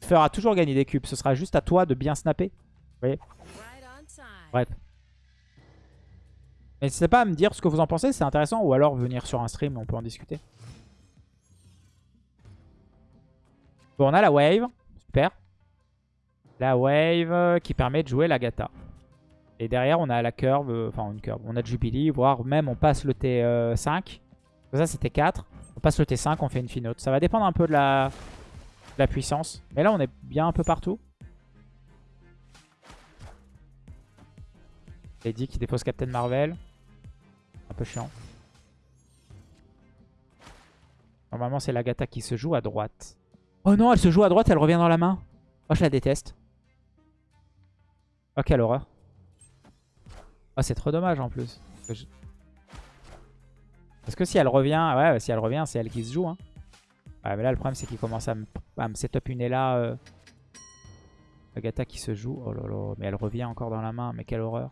fera toujours gagner des cubes. Ce sera juste à toi de bien snapper. Vous voyez? Bref. N'hésitez pas à me dire ce que vous en pensez, c'est intéressant. Ou alors venir sur un stream, on peut en discuter. Bon, on a la wave. Super. La wave qui permet de jouer la gata. Et derrière, on a la curve, euh, enfin une curve. On a Jubilee, voire même on passe le T5. Ça, c'était 4. On passe le T5, on fait une finote. Ça va dépendre un peu de la, puissance. Mais là, on est bien un peu partout. Lady qui dépose Captain Marvel. Un peu chiant. Normalement, c'est l'Agatha qui se joue à droite. Oh non, elle se joue à droite, elle revient dans la main. Oh, je la déteste. Oh, quelle horreur. Oh, c'est trop dommage en plus. Parce que si elle revient, ouais, si elle revient, c'est elle qui se joue. Hein. Ouais, mais là, le problème, c'est qu'il commence à me, à me setup une Ella. Euh... Agatha qui se joue. Oh là là, mais elle revient encore dans la main. Mais quelle horreur.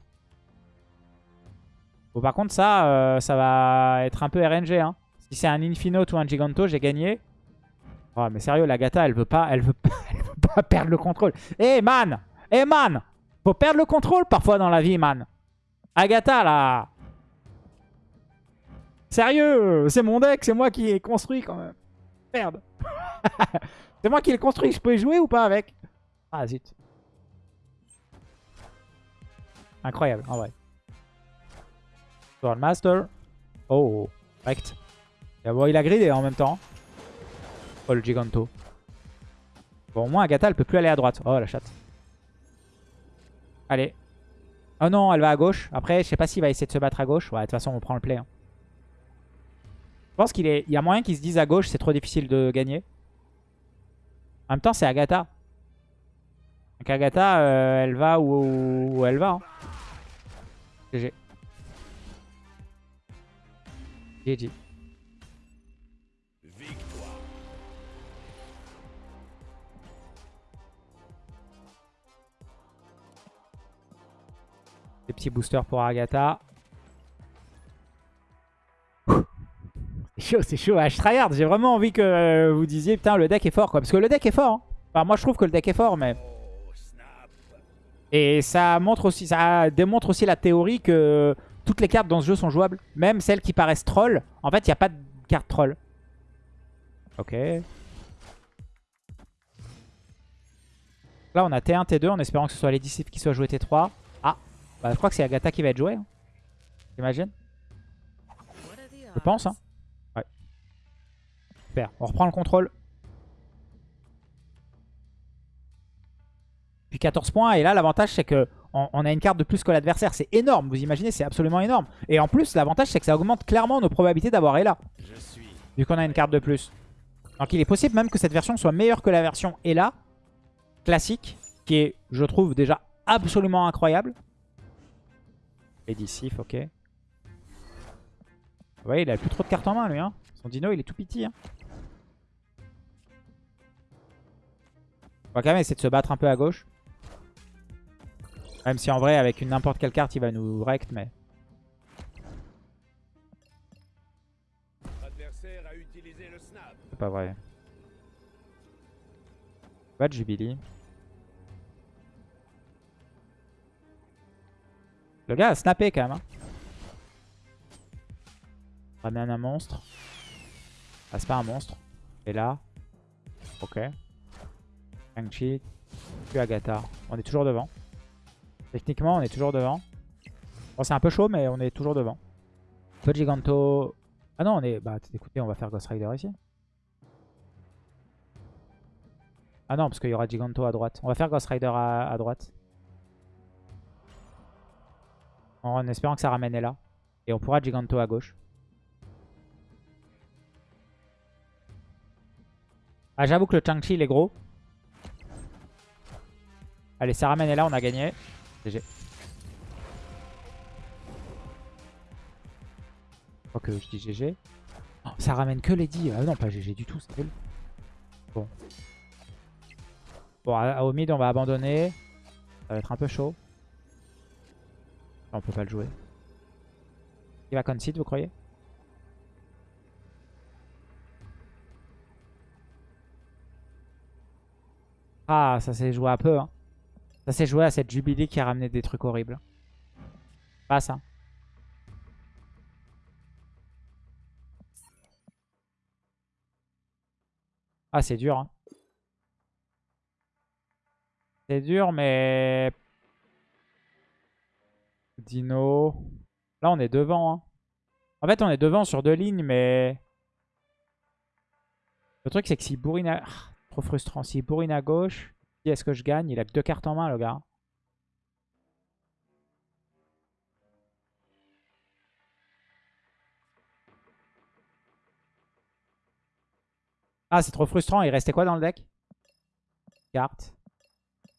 Bon, par contre, ça, euh, ça va être un peu RNG. Hein. Si c'est un Infinote ou un Giganto, j'ai gagné. Oh, mais sérieux, la Gata, elle veut pas, elle veut pas, elle veut pas perdre le contrôle. Eh man Eh man Faut perdre le contrôle parfois dans la vie, man. Agatha, là Sérieux C'est mon deck, c'est moi qui ai construit quand même. Merde. c'est moi qui l'ai construit, je peux y jouer ou pas avec? Ah zut. Incroyable, en vrai. Master. Oh, correct. Bon, il a gridé en même temps. Oh, le Giganto. Bon, au moins, Agatha, elle peut plus aller à droite. Oh, la chatte. Allez. Oh non, elle va à gauche. Après, je sais pas s'il va essayer de se battre à gauche. Ouais, de toute façon, on prend le play. Hein. Je pense qu'il est... Y a moyen qu'ils se disent à gauche, c'est trop difficile de gagner. En même temps, c'est Agatha. Donc Agatha, euh, elle va où, elle va. Hein. GG. GG. Des petits boosters pour Agatha. C'est chaud, c'est chaud. Ah, je tryhard. J'ai vraiment envie que euh, vous disiez, putain, le deck est fort, quoi. Parce que le deck est fort. Hein. Enfin, moi, je trouve que le deck est fort, mais... Et ça montre aussi, ça démontre aussi la théorie que toutes les cartes dans ce jeu sont jouables. Même celles qui paraissent troll. En fait, il n'y a pas de carte troll. Ok. Là, on a T1, T2 en espérant que ce soit les disciples qui soient joués T3. Ah, bah, je crois que c'est Agatha qui va être jouée. Hein. J'imagine. Je pense. Hein. Ouais. Super. On reprend le contrôle. Puis 14 points. Et là, l'avantage, c'est que on, a une carte de plus que l'adversaire. C'est énorme, vous imaginez, c'est absolument énorme. Et en plus, l'avantage, c'est que ça augmente clairement nos probabilités d'avoir Ella. Vu qu'on a une carte de plus. Donc il est possible même que cette version soit meilleure que la version Ella classique, qui est, je trouve, déjà absolument incroyable. Sif, ok. Vous voyez, il a plus trop de cartes en main, lui. Hein. Son dino, il est tout petit. Hein. On va quand même essayer de se battre un peu à gauche. Même si en vrai, avec n'importe quelle carte, il va nous rect, mais... C'est pas vrai. Pas de Jubilee. Le gars a snappé quand même. Hein. Ramène un monstre. Ah, c'est pas un monstre. Et là. Ok. Shang-Chi. Agatha. On est toujours devant. Techniquement, on est toujours devant. Bon, c'est un peu chaud, mais on est toujours devant. Peu de Giganto. Ah non, on est... Bah écoutez, on va faire Ghost Rider ici. Ah non, parce qu'il y aura Giganto à droite. On va faire Ghost Rider à droite. En espérant que ça ramène là. Et on pourra Giganto à gauche. Ah, j'avoue que le Chang-Chi, il est gros. Allez, ça ramène là, on a gagné. GG. que je dis GG. Oh, ça ramène que 10. Ah non, pas GG du tout, c'est cool. Bon. Bon, au mid, on va abandonner. Ça va être un peu chaud. On peut pas le jouer. Il va concede, vous croyez? Ah, ça s'est joué un peu. Hein. Ça s'est joué à cette Jubilee qui a ramené des trucs horribles. Pas ça. Ah, c'est dur. Hein. C'est dur, mais... Dino... Là, on est devant. Hein. En fait, on est devant sur deux lignes, mais... Le truc, c'est que si bourrine à... Ah, trop frustrant. Si bourrine à gauche, qui est-ce que je gagne? Il a que deux cartes en main, le gars. Ah, c'est trop frustrant. Il restait quoi dans le deck? Carte.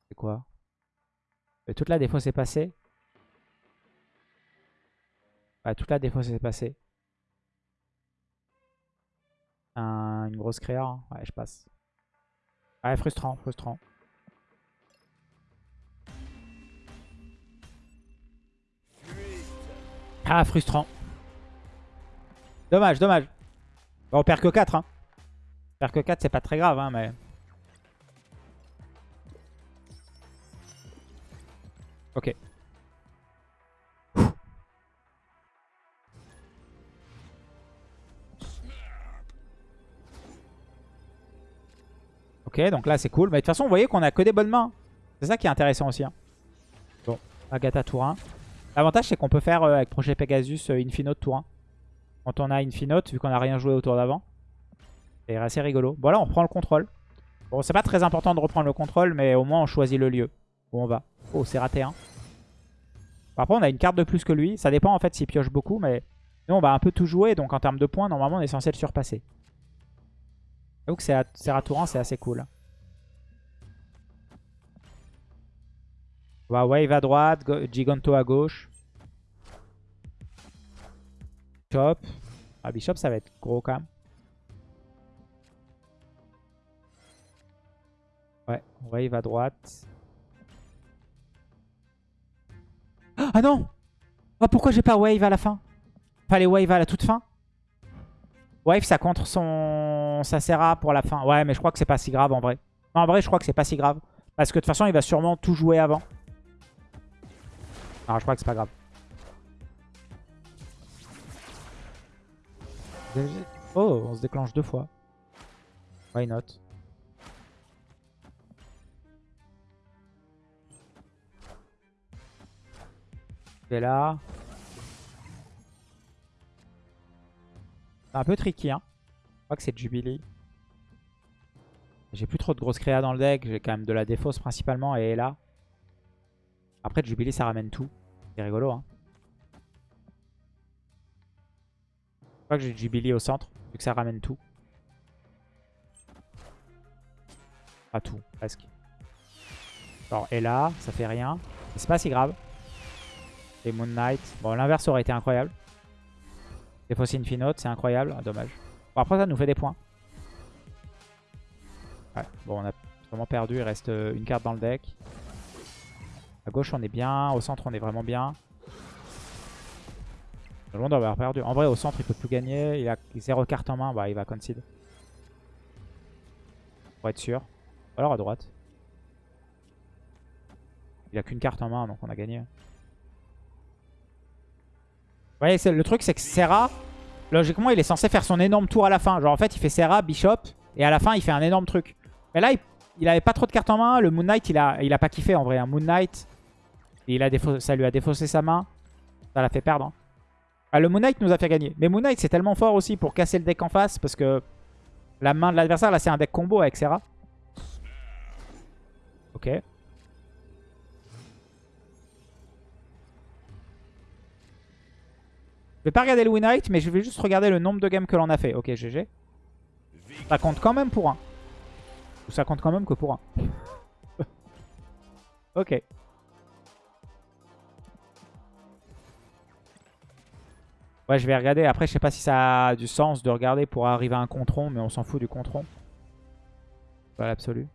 C'est quoi? Et Toute la défausse est passée. Ouais, toute la défausse est passée. une grosse créa. Hein. Ouais, je passe. Ouais, frustrant, frustrant. Ah, frustrant. Dommage, dommage. on perd que 4. Hein. Faire que 4, c'est pas très grave, hein, mais... Ok. Donc là c'est cool. Mais de toute façon, vous voyez qu'on a que des bonnes mains. C'est ça qui est intéressant aussi. Hein. Bon, Agatha tour 1. L'avantage c'est qu'on peut faire euh, avec Projet Pegasus euh, Infinote tour 1. Quand on a Infinote, vu qu'on a rien joué autour d'avant. C'est assez rigolo. Bon là on prend le contrôle. Bon c'est pas très important de reprendre le contrôle mais au moins on choisit le lieu où on va. Oh c'est raté hein. Après on a une carte de plus que lui. Ça dépend en fait s'il pioche beaucoup mais nous on va un peu tout jouer donc en termes de points normalement on est censé le surpasser. Donc c'est Serratouran c'est assez cool. On va Wave à droite, Giganto à gauche. Bishop. Ah Bishop ça va être gros quand même. Ouais, wave à droite. Ah non oh, Pourquoi j'ai pas wave à la fin? Les wave à la toute fin? Wave, ça contre son... Ça sert pour la fin. Ouais, mais je crois que c'est pas si grave en vrai. en vrai, je crois que c'est pas si grave. Parce que de toute façon, il va sûrement tout jouer avant. Alors, je crois que c'est pas grave. Oh, on se déclenche deux fois. Why not? Là. Un peu tricky. Hein. Je crois que c'est Jubilee. J'ai plus trop de grosses créas dans le deck. J'ai quand même de la défausse principalement et là. Après, Jubilee, ça ramène tout. C'est rigolo. Hein. Je crois que j'ai Jubilee au centre, vu que ça ramène tout. Pas tout, presque. Alors, et là, ça fait rien. C'est pas si grave. Et Moon Knight. Bon, l'inverse aurait été incroyable. Défausser Infinote, c'est incroyable. Ah, dommage. Bon, après, ça nous fait des points. Ouais, bon, on a vraiment perdu. Il reste euh, une carte dans le deck. À gauche, on est bien. Au centre, on est vraiment bien. Le monde avoir perdu. En vrai, au centre, il peut plus gagner. Il a 0 carte en main. Bah, il va concede. Pour être sûr. Alors à droite. Il a qu'une carte en main, donc on a gagné. Voyez, le truc, c'est que Serra, logiquement, il est censé faire son énorme tour à la fin. Genre, en fait, il fait Serra, Bishop, et à la fin, il fait un énorme truc. Mais là, il, avait pas trop de cartes en main. Le Moon Knight, il a, il pas kiffé en vrai. Un Moon Knight, il a ça lui a défaussé sa main. Ça l'a fait perdre. hein. Ah, le Moon Knight nous a fait gagner. Mais Moon Knight, c'est tellement fort aussi pour casser le deck en face. Parce que la main de l'adversaire, là, c'est un deck combo avec Serra. Ok. Vais pas regarder le win rate, mais je vais juste regarder le nombre de games que l'on a fait. Ok, GG. Ça compte quand même pour un. Ou ça compte quand même que pour un. ok. Ouais, je vais regarder. Après, je sais pas si ça a du sens de regarder pour arriver à un contron, mais on s'en fout du contron. Pas l'absolu.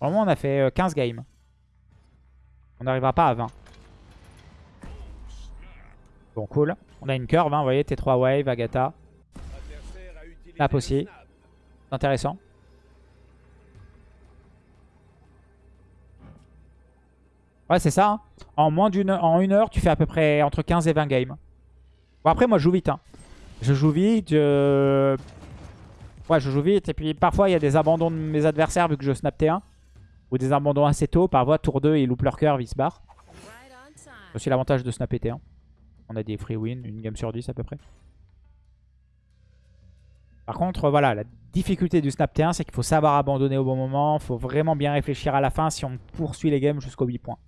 Vraiment, on a fait euh, 15 games. On n'arrivera pas à 20. Bon, cool. On a une curve, hein, vous voyez, T3 Wave, Agatha. Snap aussi. Intéressant. Ouais, c'est ça. hein. En moins d'une en une heure, tu fais à peu près entre 15 et 20 games. Bon, après, moi, je joue vite. hein. Je joue vite. Ouais, je joue vite. Et puis, parfois, il y a des abandons de mes adversaires vu que je snap T1. Ou des abandons assez tôt. Parfois, tour 2, ils loupent leur curve, ils se barrent. C'est aussi l'avantage de snapper T1. On a des free wins, une game sur 10 à peu près. Par contre, voilà, la difficulté du snap T1, c'est qu'il faut savoir abandonner au bon moment. Il faut vraiment bien réfléchir à la fin si on poursuit les games jusqu'aux 8 points.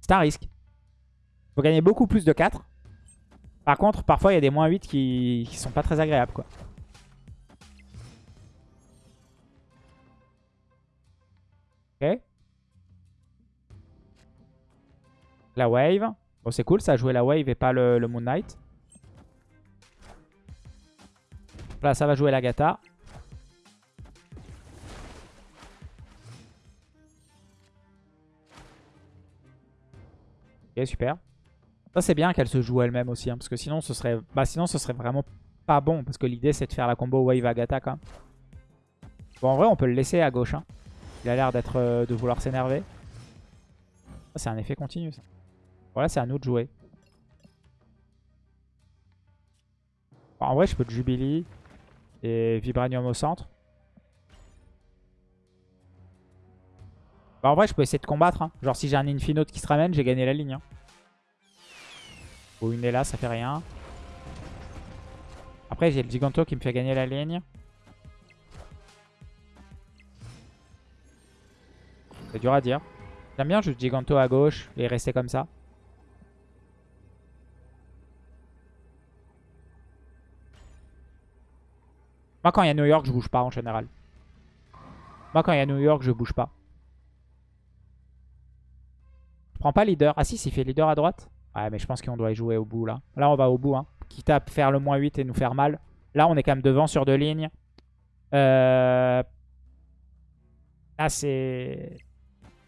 C'est un risque. Il faut gagner beaucoup plus de 4. Par contre, parfois, il y a des moins 8 qui, qui sont pas très agréables. Ok. La wave. Bon, c'est cool, ça a joué la wave et pas le, Moon Knight. Là, ça va jouer la Gata. Ok, super. Ça, c'est bien qu'elle se joue elle-même aussi, hein, parce que sinon ce, serait... bah, sinon, ce serait vraiment pas bon, parce que l'idée, c'est de faire la combo wave Agatha quand même. Bon, en vrai, on peut le laisser à gauche. hein. Il a l'air d'être euh, de vouloir s'énerver. Ça, C'est un effet continu, ça. Voilà, c'est à nous de jouer. En vrai, je peux de Jubilee et Vibranium au centre. Bah, en vrai, je peux essayer de combattre. hein. Genre, si j'ai un Infinote qui se ramène, j'ai gagné la ligne. hein. Ou une est là, ça fait rien. Après, j'ai le Giganto qui me fait gagner la ligne. C'est dur à dire. J'aime bien juste Giganto à gauche et rester comme ça. Moi, quand il y a New York, je bouge pas en général. Moi, quand il y a New York, je bouge pas. Je prends pas leader? Ah si, s'il fait leader à droite? Ouais, mais je pense qu'on doit y jouer au bout là. Là, on va au bout. Hein. Quitte à faire le moins 8 et nous faire mal. Là, on est quand même devant sur deux lignes. Euh... Là, c'est...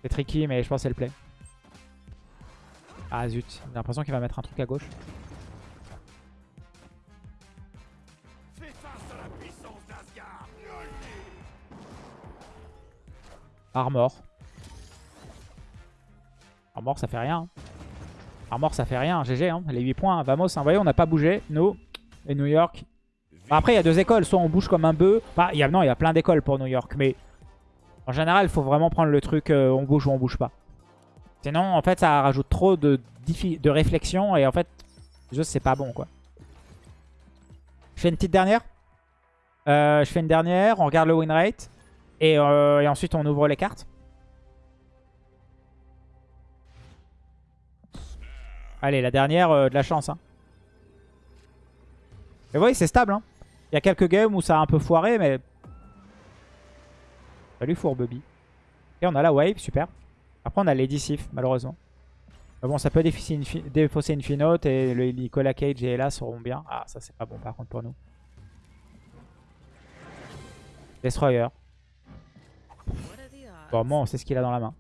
C'est tricky, mais je pense que c'est le play. Ah zut, j'ai l'impression qu'il va mettre un truc à gauche. Armor. Armor, ça fait rien. hein. Armor, ça fait rien. GG, hein. les 8 points. Vamos, hein. vous voyez, on n'a pas bougé. Nous et New York. Après, il y a deux écoles. Soit on bouge comme un bœuf. Il y a, non, il y a plein d'écoles pour New York. Mais en général, il faut vraiment prendre le truc euh, on bouge ou on bouge pas. Sinon, en fait, ça rajoute trop de, de réflexion. Et en fait, c'est pas bon, quoi. Je fais une petite dernière. Euh, je fais une dernière. On regarde le win rate. Et, euh, et ensuite, on ouvre les cartes. Allez, la dernière, euh, de la chance. Hein. Et vous voyez, c'est stable. Hein. Il y a quelques games où ça a un peu foiré, mais... Salut Fourbebi. Et on a la wave, super. Après, on a Lady Sif, malheureusement. Mais bon, ça peut défausser une, et le Nicolas Cage et Ella seront bien. Ah, ça, c'est pas bon, par contre, pour nous. Destroyer. Bon, moi, on sait ce qu'il a dans la main.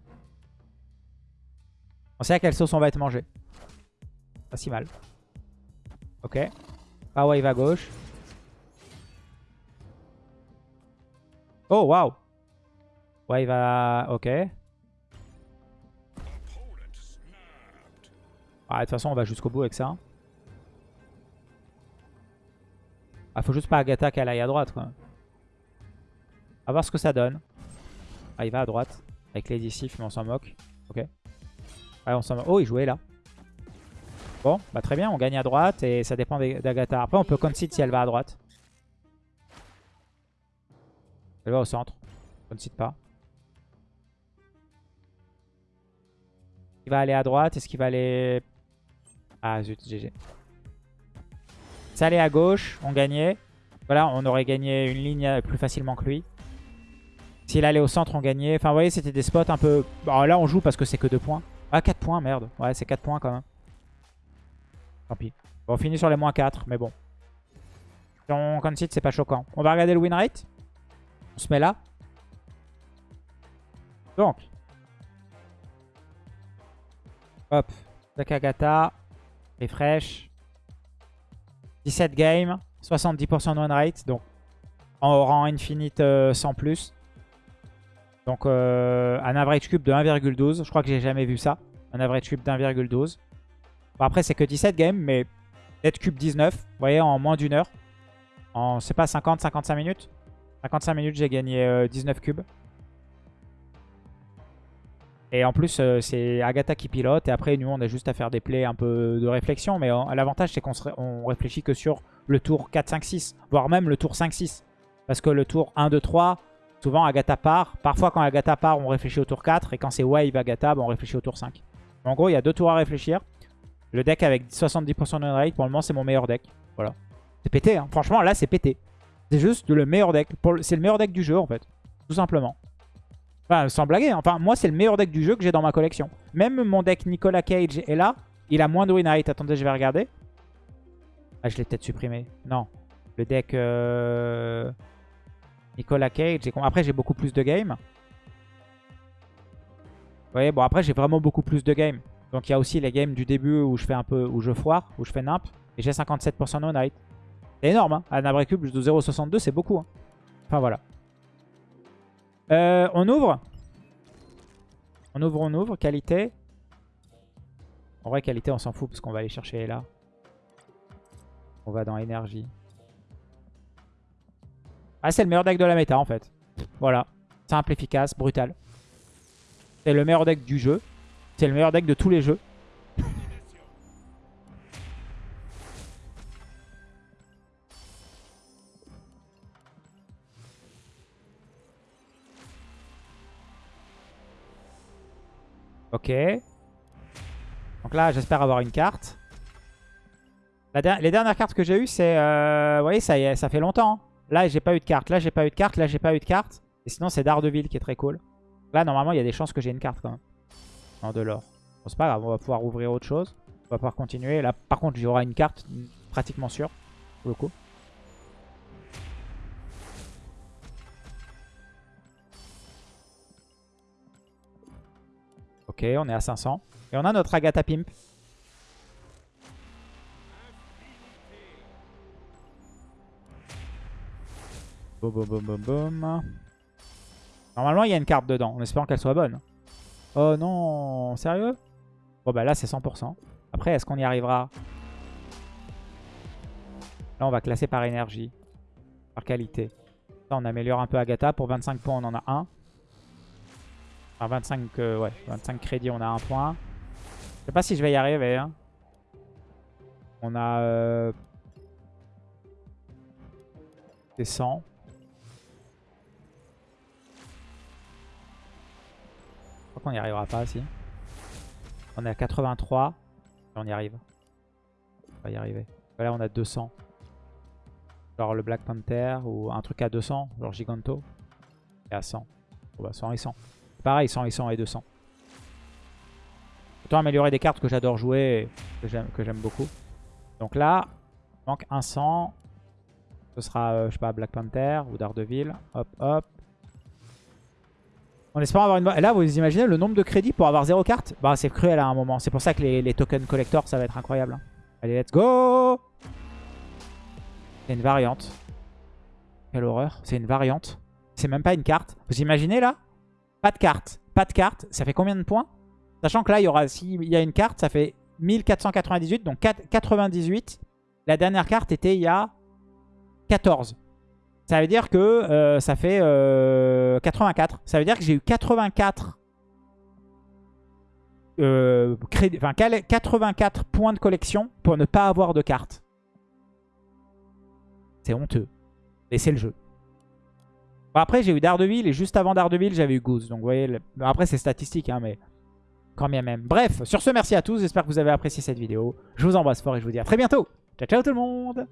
On sait à quelle sauce on va être mangé. Pas si mal. Ok. Pas wave à gauche. Oh, waouh. Wave à... Ok. Ah, de toute façon, on va jusqu'au bout avec ça. Ah, faut juste pas Agatha qu'elle aille à droite, quoi. Va voir ce que ça donne. Ah, il va à droite. Avec Lady Sif, mais on s'en moque. Ok. Ouais, on s'en. Oh, il jouait là. Bon, bah très bien, on gagne à droite et ça dépend d'Agatha. Après, on peut concede si elle va à droite. Elle va au centre. Concede pas. Il va aller à droite. Est-ce qu'il va aller... Ah zut, GG. Ça allait à gauche, on gagnait. Voilà, on aurait gagné une ligne plus facilement que lui. S'il allait au centre, on gagnait. Enfin, vous voyez, c'était des spots un peu... Bon, là, on joue parce que c'est que 2 points. Ah, 4 points, merde. Ouais, c'est 4 points quand même. Tant pis. Bon, on finit sur les moins 4, mais bon. Si on concede, c'est pas choquant. On va regarder le win rate. On se met là. Donc. Hop. Zakagata. Refresh. 17 games. 70% de win rate. Donc, en rang infinite euh, sans plus. Donc, euh, un average cube de 1,12. Je crois que j'ai jamais vu ça. Un average cube d'1,12. Bon, après, c'est que 17 games, mais net cube 19. Vous voyez, en moins d'une heure. En, c'est pas 50, 55 minutes. 55 minutes, j'ai gagné euh, 19 cubes. Et en plus, euh, c'est Agatha qui pilote. Et après, nous, on a juste à faire des plays un peu de réflexion. Mais euh, l'avantage, c'est qu'on on réfléchit que sur le tour 4, 5, 6. Voire même le tour 5, 6. Parce que le tour 1, 2, 3, souvent Agatha part. Parfois, quand Agatha part, on réfléchit au tour 4. Et quand c'est Wave Agatha, bah, on réfléchit au tour 5. En gros, il y a deux tours à réfléchir. Le deck avec 70% de rate, pour le moment, c'est mon meilleur deck. Voilà. C'est pété, hein. franchement, là, c'est pété. C'est juste le meilleur deck. C'est le meilleur deck du jeu, en fait. Tout simplement. Enfin, sans blaguer. hein. Enfin, moi, c'est le meilleur deck du jeu que j'ai dans ma collection. Même mon deck Nicolas Cage est là. Il a moins de win rate. Attendez, je vais regarder. Ah, je l'ai peut-être supprimé. Non. Le deck euh... Nicolas Cage. Après, j'ai beaucoup plus de games. Vous voyez, bon, après, j'ai vraiment beaucoup plus de games. Donc, il y a aussi les games du début où je fais un peu, où je foire, où je fais nimp. Et j'ai 57% de win rate. C'est énorme, hein. À Nabrecube de 0,62, c'est beaucoup. Hein. Enfin, voilà. Euh, on ouvre. On ouvre, on ouvre. Qualité. En vrai, qualité, on s'en fout parce qu'on va aller chercher là. On va dans énergie. Ah, c'est le meilleur deck de la méta en fait. Voilà. Simple, efficace, brutal. C'est le meilleur deck du jeu. C'est le meilleur deck de tous les jeux. Ok. Donc là, j'espère avoir une carte. Les dernières cartes que j'ai eues, c'est... Euh... Vous voyez, ça, y est, ça fait longtemps. Là, j'ai pas eu de carte. Là, j'ai pas eu de carte. Là, j'ai pas eu de carte. Et sinon, c'est Daredevil qui est très cool. Là, normalement, il y a des chances que j'ai une carte quand même. Non, de l'or. Bon, c'est pas grave. On va pouvoir ouvrir autre chose. On va pouvoir continuer. Là, par contre, j'aurai une carte pratiquement sûre. Pour le coup. Ok, on est à 500. Et on a notre Agatha Pimp. Boum, boum, boum, boum. Normalement, il y a une carte dedans, en espérant qu'elle soit bonne. Oh non, sérieux? Bon bah là, c'est 100%. Après, est-ce qu'on y arrivera? Là, on va classer par énergie, par qualité. Là, on améliore un peu Agatha. Pour 25 points, on en a un. Enfin, 25, euh, ouais, 25 crédits, on a un point. Je sais pas si je vais y arriver. Hein. On a... Euh... C'est 100. Qu'on n'y arrivera pas, si. On est à 83. Et on y arrive. On va y arriver. Là, on a 200. Genre le Black Panther ou un truc à 200, genre Giganto. Et à 100. Bon, bah 100 et 100. Pareil, 100 et 100 et 200. Autant améliorer des cartes que j'adore jouer et que j'aime beaucoup. Donc là, il manque un 100. Ce sera, euh, je sais pas, Black Panther ou Daredevil. Hop, hop. On espère avoir une... Là, vous imaginez le nombre de crédits pour avoir 0 carte? Bah, c'est cruel à un moment. C'est pour ça que les, les tokens collector, ça va être incroyable. hein. Allez, let's go C'est une variante. Quelle horreur. C'est une variante. C'est même pas une carte. Vous imaginez là? Pas de carte. Pas de carte. Ça fait combien de points? Sachant que là, il y aura, s'il y a une carte, ça fait 1498. Donc 4, 98. La dernière carte était il y a 14. Ça veut dire que euh, ça fait euh, 84. Ça veut dire que j'ai eu 84 euh, crédit, enfin, 84 points de collection pour ne pas avoir de cartes. C'est honteux. Mais c'est le jeu. Bon, après, j'ai eu Daredevil et juste avant Daredevil, j'avais eu Goose. Donc, vous voyez, après, c'est statistique, hein, mais quand bien même. Bref, sur ce, merci à tous. J'espère que vous avez apprécié cette vidéo. Je vous embrasse fort et je vous dis à très bientôt. Ciao, ciao tout le monde